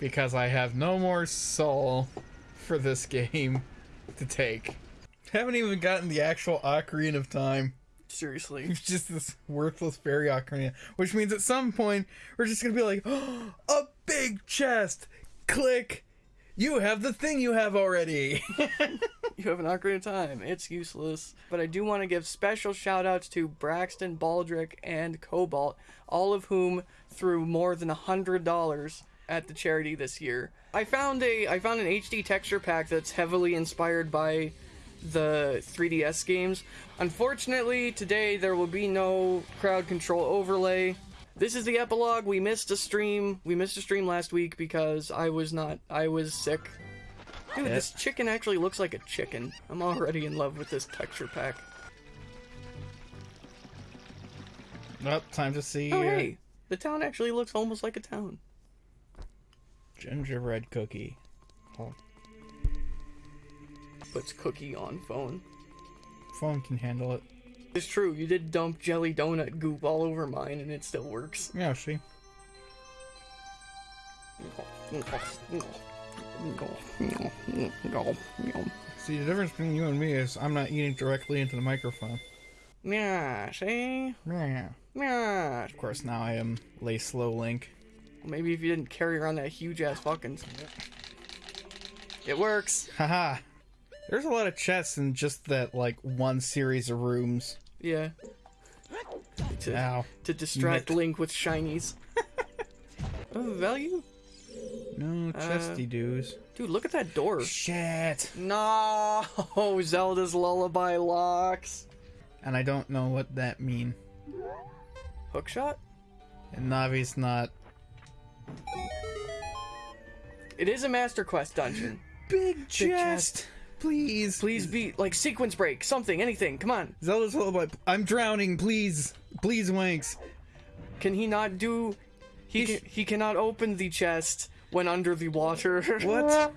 because I have no more soul for this game to take. Haven't even gotten the actual Ocarina of Time. Seriously. It's just this worthless fairy ocarina, which means at some point we're just gonna be like, oh, a big chest. Click. You have the thing you have already. You have an Ocarina of Time. It's useless. But I do want to give special shout outs to Braxton, Baldric, and Cobalt, all of whom threw more than a hundred dollars at the charity this year. I found a I found an HD texture pack that's heavily inspired by the 3DS games. Unfortunately, today there will be no crowd control overlay. This is the epilogue. We missed a stream. We missed a stream last week because I was not I was sick. Dude, this chicken actually looks like a chicken. I'm already in love with this texture pack. Well, time to see Oh uh, hey, the town actually looks almost like a town. gingerbread cookie. Puts cookie on phone. Phone can handle it. It's true, you did dump jelly donut goop all over mine and it still works. Yeah, see. See, the difference between you and me is I'm not eating directly into the microphone. Yeah, see? Yeah. Yeah. Of course, now I am Lay Slow Link. Maybe if you didn't carry around that huge ass fucking. It works. Haha. There's a lot of chests in just that, like, one series of rooms. Yeah. To, Ow. to distract Link with shinies. oh, value? No chesty uh, dues. Dude, look at that door. Shit. No, Zelda's lullaby locks. And I don't know what that mean. Hookshot? And Navi's not. It is a Master Quest dungeon. Big chest. chest. Please. Please be like sequence break, something, anything. Come on. Zelda's lullaby. I'm drowning. Please. Please, Wanks. Can he not do? He can, he cannot open the chest when under the water. What?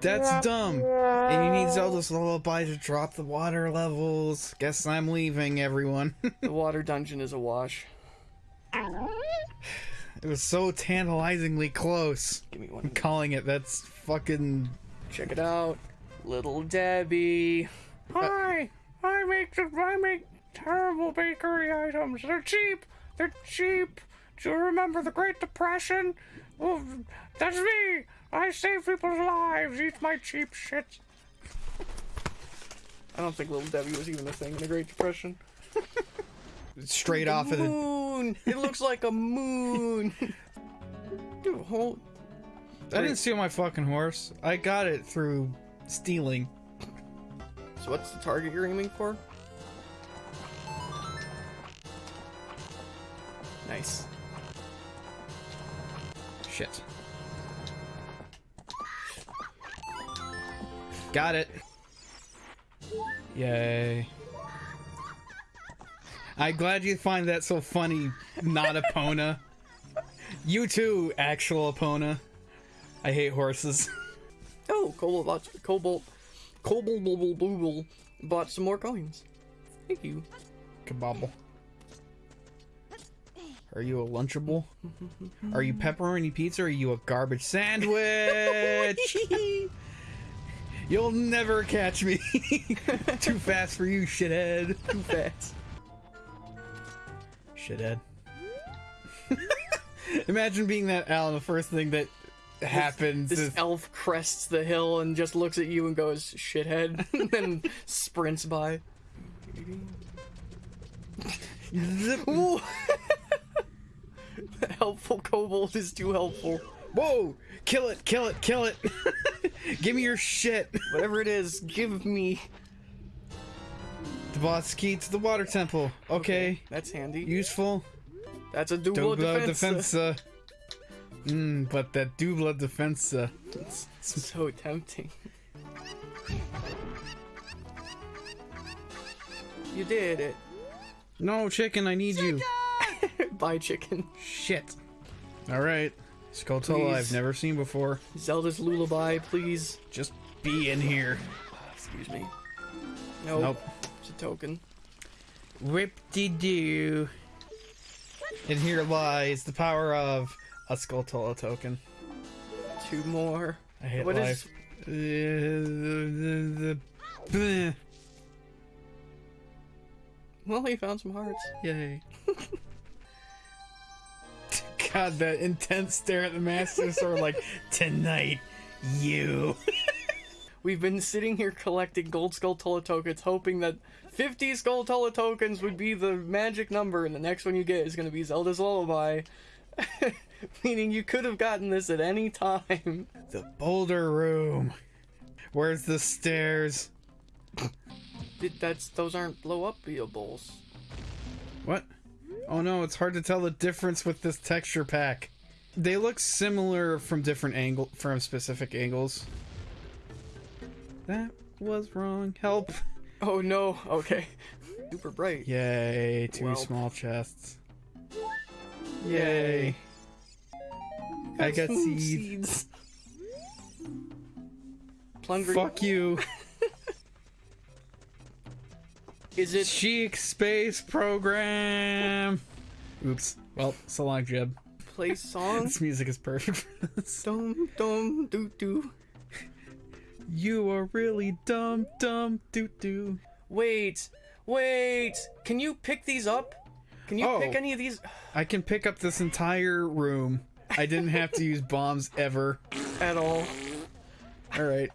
That's dumb. And you need Zelda's lullaby to drop the water levels. Guess I'm leaving, everyone. the water dungeon is a wash. it was so tantalizingly close. Give me one. Calling it. That's fucking. Check it out, Little Debbie. Hi, I make the, I make terrible bakery items. They're cheap. They're cheap. Do you remember the Great Depression? Well, that's me. I save people's lives. Eat my cheap shit. I don't think Little Debbie was even a thing in the Great Depression. Straight off of the. moon. It looks like a moon. Dude, hold. I didn't steal my fucking horse. I got it through stealing. So what's the target you're aiming for? Nice. Shit. Got it. Yay. I'm glad you find that so funny, not Epona. you too, actual Epona. I hate horses. Oh, Cobalt bought Cobalt Cobalt Bubble Booble bought some more coins. Thank you. Kabobble. Are you a Lunchable? Are you pepperoni pizza or are you a garbage sandwich? You'll never catch me. Too fast for you, shithead. Too fast. Shithead. Imagine being that Alan. The first thing that happens This is elf crests the hill and just looks at you and goes, shithead, and then sprints by. the helpful kobold is too helpful. Whoa! Kill it! Kill it! Kill it! Give me your shit. Whatever it is, give me. the boss key to the water temple. Okay, That's handy. useful. That's a dual, defense. defensa. Uh, Mmm, but that dubla defensa. Uh, it's so tempting. You did it. No, chicken, I need you. Bye, chicken. Shit. Alright. Skulltula I've Please. never seen before. Zelda's lullaby, please. Just be in here. Excuse me. Nope. Nope. It's a token. Whip-de-doo. And here lies the power of a Skulltula token. Two more. I hate What is- life. The, the, the, Well, he found some hearts. Yay. God, that intense stare at the Master Sword, like, tonight, you. We've been sitting here collecting gold Skulltula tokens, hoping that 50 skull Tulla tokens would be the magic number, and the next one you get is going to be Zelda's Lullaby. Meaning you could have gotten this at any time. The Boulder Room. Where's the stairs? That's those aren't blow up bowls. What? Oh no, it's hard to tell the difference with this texture pack. They look similar from different angle from specific angles. That was wrong. Help. Oh no. Okay. Super bright. Yay, two Well. small chests. Yay. I got seeds. Plundering. Fuck you. Is it? Cheek Space Program. Oops. Well, so long, Jeb. Play song. This music is perfect for this. dum dum doo doo. You are really dumb, dumb, doo doo. Wait, wait. Can you pick these up? Can you Oh. pick any of these I can pick up this entire room. I didn't have to use bombs ever. at all? Alright.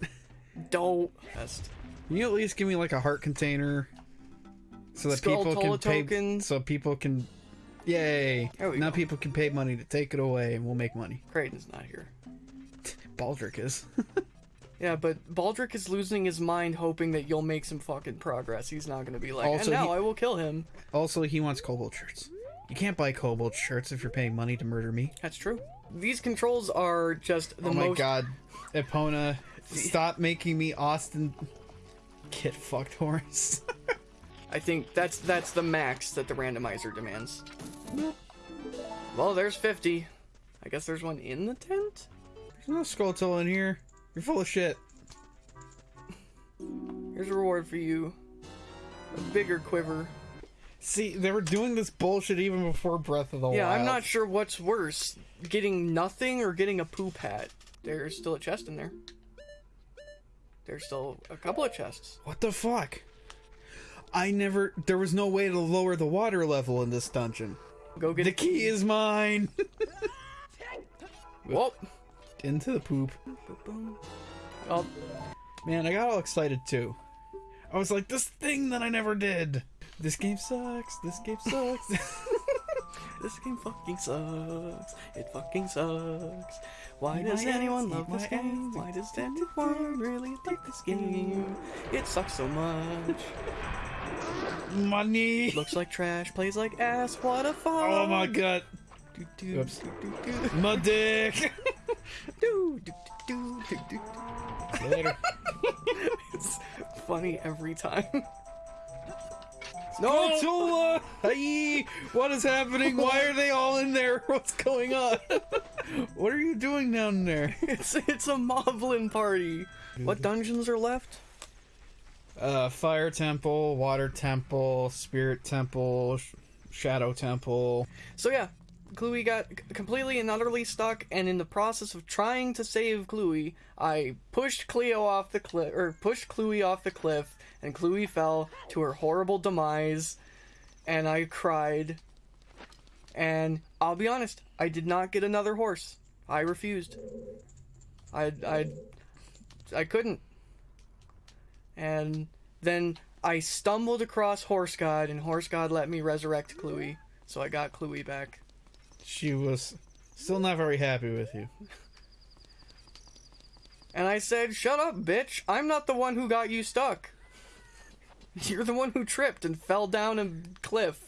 Don't. Best. Can you at least give me like a heart container? So that Skull people can pay token. so people can Yay. Now go. people can pay money to take it away and we'll make money. Kraden's not here. Baldric is. Yeah, but Baldric is losing his mind, hoping that you'll make some fucking progress. He's not gonna be like, Also, and now he- I will kill him. also he wants cobalt shirts. You can't buy Cobalt shirts if you're paying money to murder me. That's true. These controls are just the most. oh my most. god. Epona, stop making me Austin Get fucked horse. I think that's that's the max that the randomizer demands. Well, there's 50. I guess there's one in the tent. There's no Skulltula in here. You're full of shit. Here's a reward for you. A bigger quiver. See, they were doing this bullshit even before Breath of the Yeah, Wild. I'm not sure what's worse, getting nothing or getting a poop hat. There's still a chest in there. There's still a couple of chests. What the fuck? I never. There was no way to lower the water level in this dungeon. Go get The key is mine. Whoa. Into the poop. Oh, Man, I got all excited too. I was like, this thing that I never did. This game sucks. This game sucks. this game fucking sucks. It fucking sucks. Why does my anyone love this game? Why does anyone really like this game? It sucks so much. Money. Looks like trash, plays like ass. What a fun! Oh my god. Do, do, Oops. do. My dick. Do, do, do, do, do. Later. It's funny every time. No! Tula! Hey, what is happening? Why are they all in there? What's going on? what are you doing down there? It's it's a Moblin party. What dungeons are left? Uh, fire temple, water temple, spirit temple, sh- shadow temple. So yeah, Chloe got completely and utterly stuck, and in the process of trying to save Chloe, I pushed Cleo off the cliff, or pushed Chloe off the cliff, and Chloe fell to her horrible demise, and I cried. And I'll be honest, I did not get another horse. I refused. I I I couldn't. And then I stumbled across Horse God, and Horse God let me resurrect Chloe. So I got Chloe back. She was still not very happy with you. And I said, Shut up, bitch. I'm not the one who got you stuck. You're the one who tripped and fell down a cliff.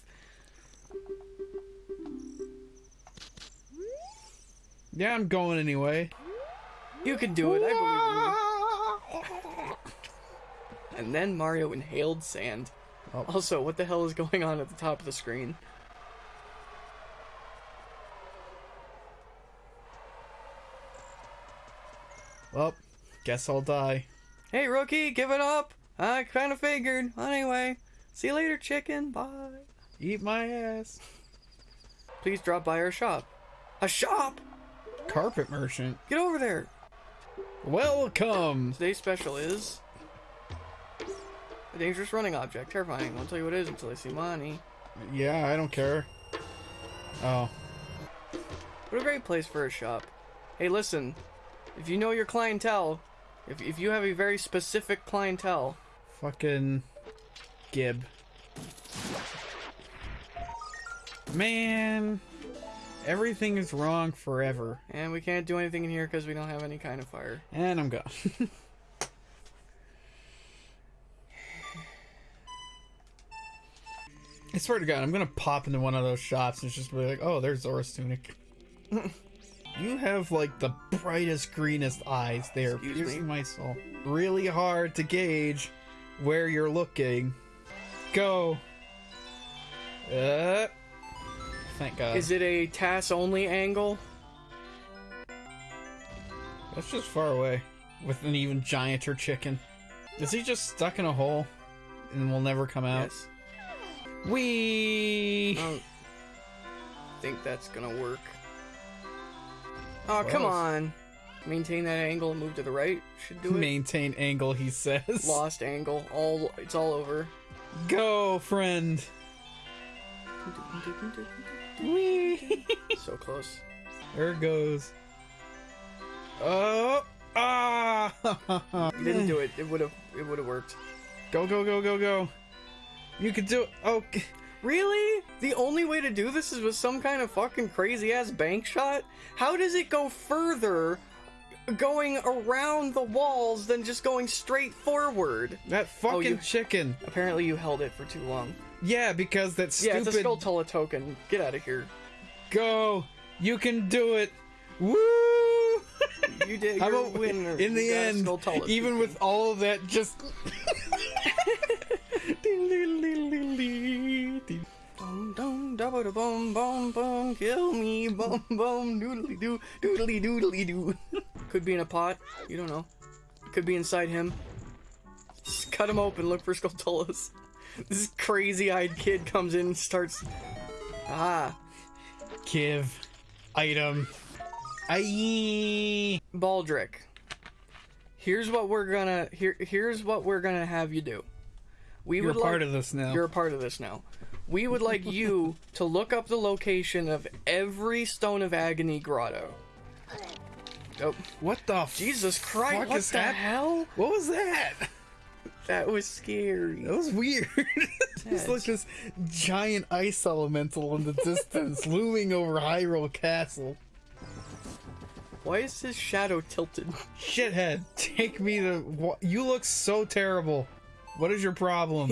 Yeah, I'm going anyway. You can do it. I believe you. And then Mario inhaled sand. Oh. Also, what the hell is going on at the top of the screen? Well, guess I'll die. Hey, rookie, give it up. I kind of figured. Anyway, see you later, chicken. Bye. Eat my ass. Please drop by our shop. A shop? Carpet merchant. Get over there. Welcome. Today's special is a dangerous running object. Terrifying. I won't tell you what it is until I see money. Yeah, I don't care. Oh, What a great place for a shop. Hey, listen. If you know your clientele, if, if you have a very specific clientele, fucking Gib. Man, everything is wrong forever. and we can't do anything in here because we don't have any kind of fire. And I'm gone. I swear to God, I'm gonna pop into one of those shops and just be like, "Oh, there's Zora's tunic." you have like the brightest, greenest eyes. They are piercing my soul. Really hard to gauge where you're looking. Go. Uh, thank God. Is it a TAS only angle? That's just far away. With an even gianter chicken. Is he just stuck in a hole and will never come out? Yes. We don't think that's gonna work. Oh, come on. Maintain that angle and move to the right. Should do it. maintain angle, he says. Lost angle. All it's all over. Go, friend. Wee. So close. there it goes. Oh, ah! You didn't do it. It would have. It would have worked. Go, go, go, go, go. You could do it. Oh, Really? The only way to do this is with some kind of fucking crazy ass bank shot? How does it go further going around the walls than just going straight forward? that fucking you- chicken. Apparently you held it for too long. Yeah, because that Yeah, it's a Skulltula token. Get out of here. Go. You can do it. Woo! You did. About a winner. in the You got a end, even token. with all of that, just Dum dum double bum bum bum kill me bum bum doodly doo doodly doodly doo. Could be in a pot. You don't know. Could be inside him. Just cut him open. Look for Skulltulas. This crazy-eyed kid comes in and starts. Ah, give item. Aye. Baldric. Here's what we're gonna here. Here's what we're gonna have you do. We You're would part like, of this now. You're a part of this now. We would like you to look up the location of every Stone of Agony grotto. Oh, What the Jesus Christ! what is the that? hell? What was that? That was scary. That was weird. It's like this giant ice elemental in the distance looming over Hyrule Castle. Why is his shadow tilted? Shithead, take me to. You look so terrible. What is your problem?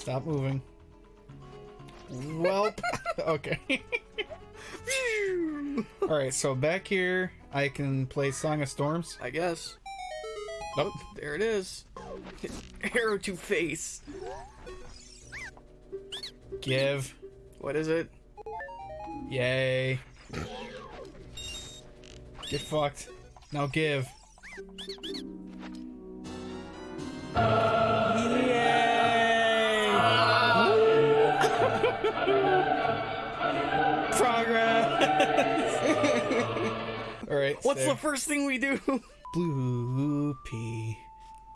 Stop moving. Welp. okay. Alright, so back here, I can play Song of Storms. I guess. Nope. There it is. Arrow to face. Give. What is it? Yay. Get fucked. Now give. Yay! Alright. What's so- the first thing we do? Blue pea.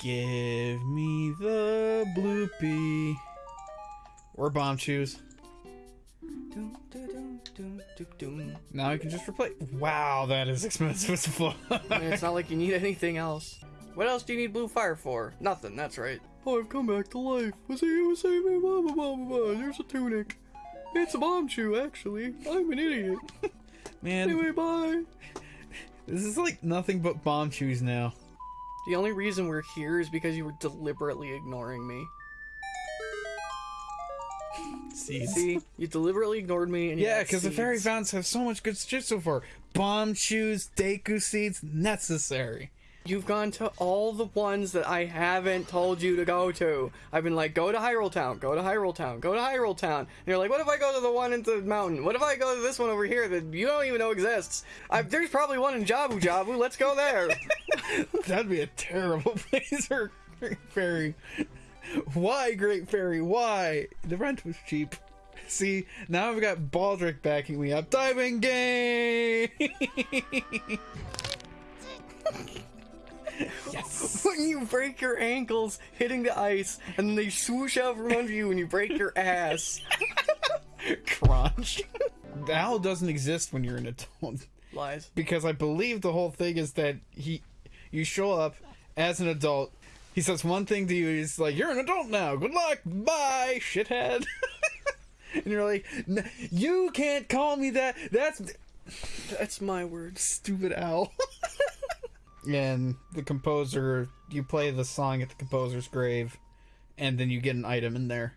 Give me the blue pea. Or Bombchus. Now I can just replace. Wow, that is expensive as fuck. I mean, it's not like you need anything else. What else do you need blue fire for? Nothing, that's right. Oh, I've come back to life. Was he was saving blah blah blah blah blah. There's a tunic. It's a Bombchu, actually. I'm an idiot. Man, Anyway, bye. This is like nothing but Bombchus now. The only reason we're here is because you were deliberately ignoring me. Seeds. See, you deliberately ignored me. And you Yeah, because the fairy fountains have so much good shit so far. Bombchus, Deku seeds, necessary. You've gone to all the ones that I haven't told you to go to. I've been like, go to Hyrule Town, go to Hyrule Town, go to Hyrule Town. And you're like, what if I go to the one in the mountain? What if I go to this one over here that you don't even know exists? i there's probably one in Jabu Jabu. Let's go there. That'd be a terrible place for Great Fairy. Why, Great Fairy? Why? The rent was cheap. See, now I've got Baldric backing me up. Diving game! yes! when you break your ankles hitting the ice, and then they swoosh out from under you and you break your ass. Crunch. The owl doesn't exist when you're an adult. Lies. because I believe the whole thing is that he, you show up as an adult. He says one thing to you. He's like, "You're an adult now. Good luck. Bye, shithead." and you're like, "N- "You can't call me that. That's That's my word. stupid owl." And the composer, you play the song at the composer's grave, and then you get an item in there.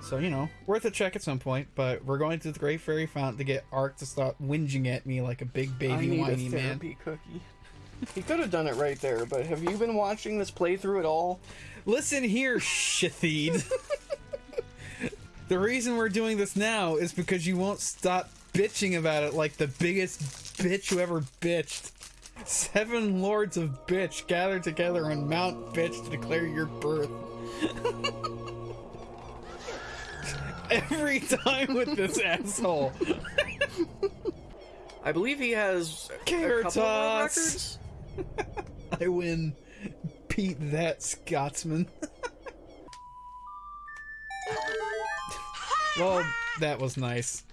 So you know, worth a check at some point. But we're going to the Great Fairy Fountain to get Ark to stop whinging at me like a big baby I need a whiny man. therapy cookie. He could have done it right there, but have you been watching this playthrough at all? Listen here, Shathid. the reason we're doing this now is because you won't stop bitching about it like the biggest bitch who ever bitched. Seven lords of bitch gather together on Mount Bitch to declare your birth. Every time with this asshole. I believe he has a couple records. I win. Pete that Scotsman. well, that was nice.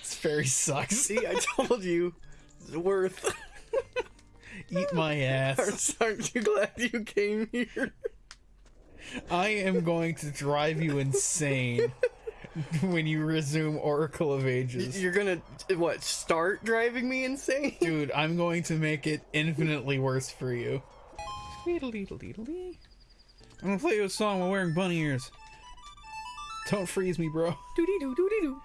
This fairy sucks. See, I told you, it's worth. Eat my ass. Aren't you glad you came here? I am going to drive you insane when you resume Oracle of Ages. You're gonna what? Start driving me insane? Dude, I'm going to make it infinitely worse for you. I'm gonna play you a song while wearing bunny ears. Don't freeze me, bro. Doody doo doody doo.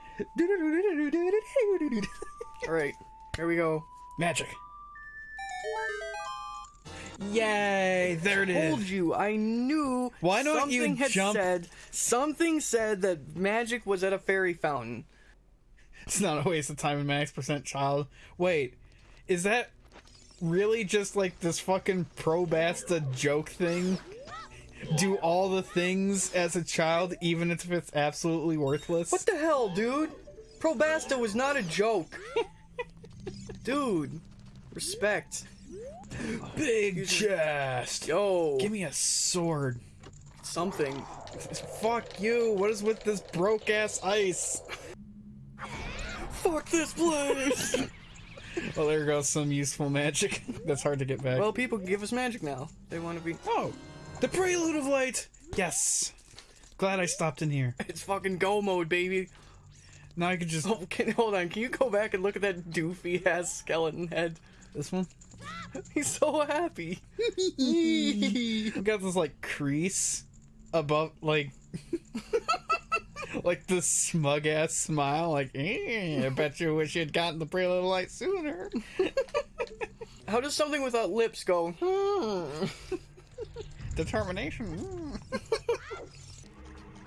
All right, here we go. Magic. Yay! There it Told is. you, I knew. Why don't you something had jump- Said, something said that magic was at a fairy fountain. It's not a waste of time and max percent child. Wait, is that really just like this fucking pro basta joke thing? Do all the things as a child, even if it's absolutely worthless? What the hell, dude? Probasta was not a joke. dude, respect. Big chest? Yo, Give me a sword. something. Fuck you. What is with this broke ass ice? Fuck this place. Well, there goes some useful magic. That's hard to get back. well, people can give us magic now. They want to be. oh, the prelude of light. Yes. Glad I stopped in here. It's fucking go mode, baby. Now I can just Oh, can, hold on. Can you go back and look at that doofy ass skeleton head? this one. He's so happy. Got this like crease above, like, like the smug ass smile. Like, eh, I bet you wish you'd gotten the prelude of light sooner. How does something without lips go? Hmm. Determination.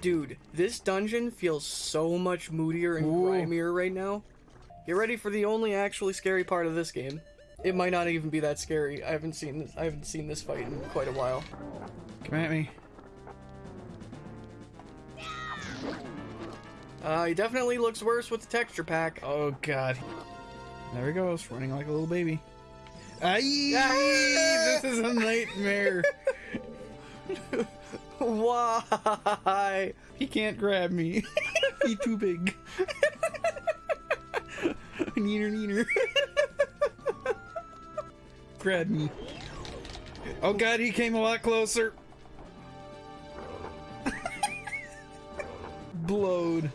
Dude, this dungeon feels so much moodier and Ooh. grimier right now. Get ready for the only actually scary part of this game. It might not even be that scary. I haven't seen this. I haven't seen this fight in quite a while. Come at me. Uh, he definitely looks worse with the texture pack. Oh god. There he goes, running like a little baby. Aye, this is a nightmare. Why? He can't grab me. He's too big. neener, neener. Me. Oh god, he came a lot closer. Blowed.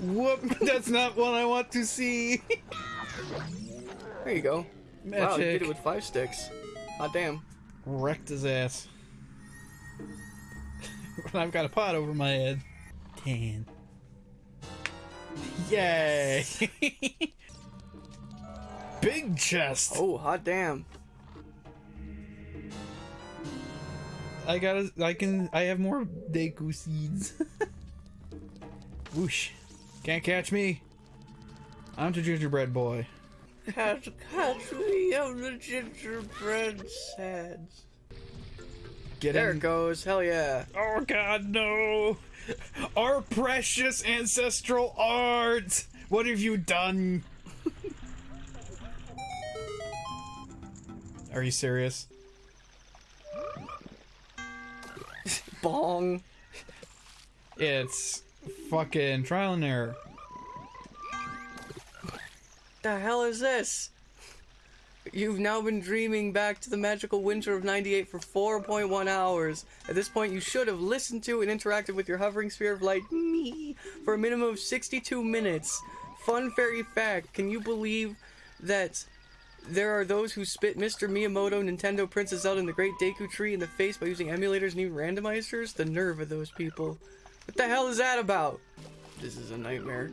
Whoop, that's not what I want to see. There you go. Wow, you did it with five sticks. Hot damn. Wrecked his ass. I've got a pot over my head. Ten. Yay! Big chest. Oh, hot damn. I got. to I can. I have more Deku seeds. Whoosh! Can't catch me. I'm the gingerbread boy. Catch, catch me, I'm the gingerbread sads. Get There in. it goes. Hell yeah. Oh God, no! Our precious ancestral art. What have you done? Are you serious? Bong. It's fucking trial and error. The hell is this? You've now been dreaming back to the magical winter of 98 for 4.1 hours. At this point, you should have listened to and interacted with your hovering sphere of light me for a minimum of 62 minutes. Fun fairy fact can you believe that there are those who spit Mr. Miyamoto, Nintendo, Princess Zelda, and the Great Deku Tree in the face by using emulators and even randomizers? The nerve of those people. What the hell is that about? This is a nightmare.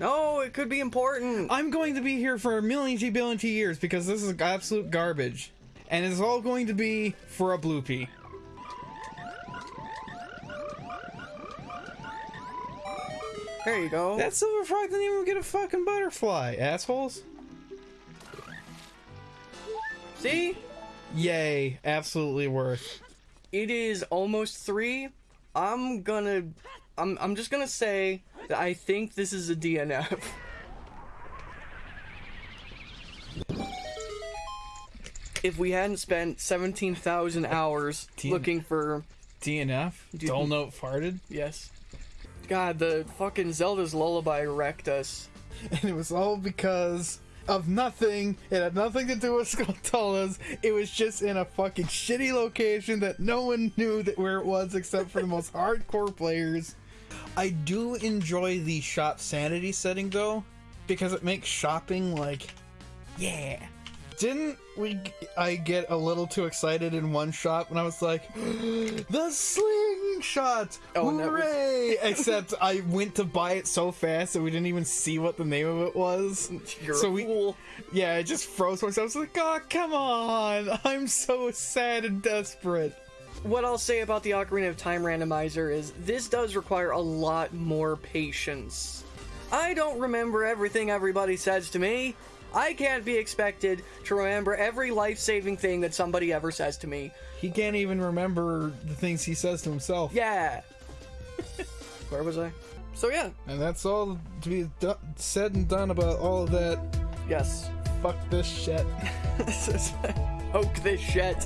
No, it could be important. I'm going to be here for a million years because this is absolute garbage. And it's all going to be for a bloopy. There you go. That silver frog didn't even get a fucking butterfly, assholes. See? Yay, absolutely worth. It is almost three. I'm gonna. I'm, I'm just gonna say that I think this is a DNF. If we hadn't spent 17,000 hours T- looking for. DNF? Dude. Dull note farted? Yes. God, the fucking Zelda's lullaby wrecked us. And it was all because of nothing. It had nothing to do with Skulltulas. It was just in a fucking shitty location that no one knew that where it was except for the most hardcore players. I do enjoy the shop sanity setting though, because it makes shopping like, yeah. Didn't we? I get a little too excited in one shop when I was like, the slingshot! Oh, that was- Hooray! Except I went to buy it so fast that we didn't even see what the name of it was. You're So a we- fool. Yeah, I just froze myself. I was like, oh, come on! I'm so sad and desperate. What I'll say about the Ocarina of Time randomizer is this does require a lot more patience. I don't remember everything everybody says to me. I can't be expected to remember every life saving thing that somebody ever says to me. He can't even remember the things he says to himself. Yeah. Where was I? So, yeah. And that's all to be do- said and done about all of that. Yes. Fuck this shit. Poke this shit.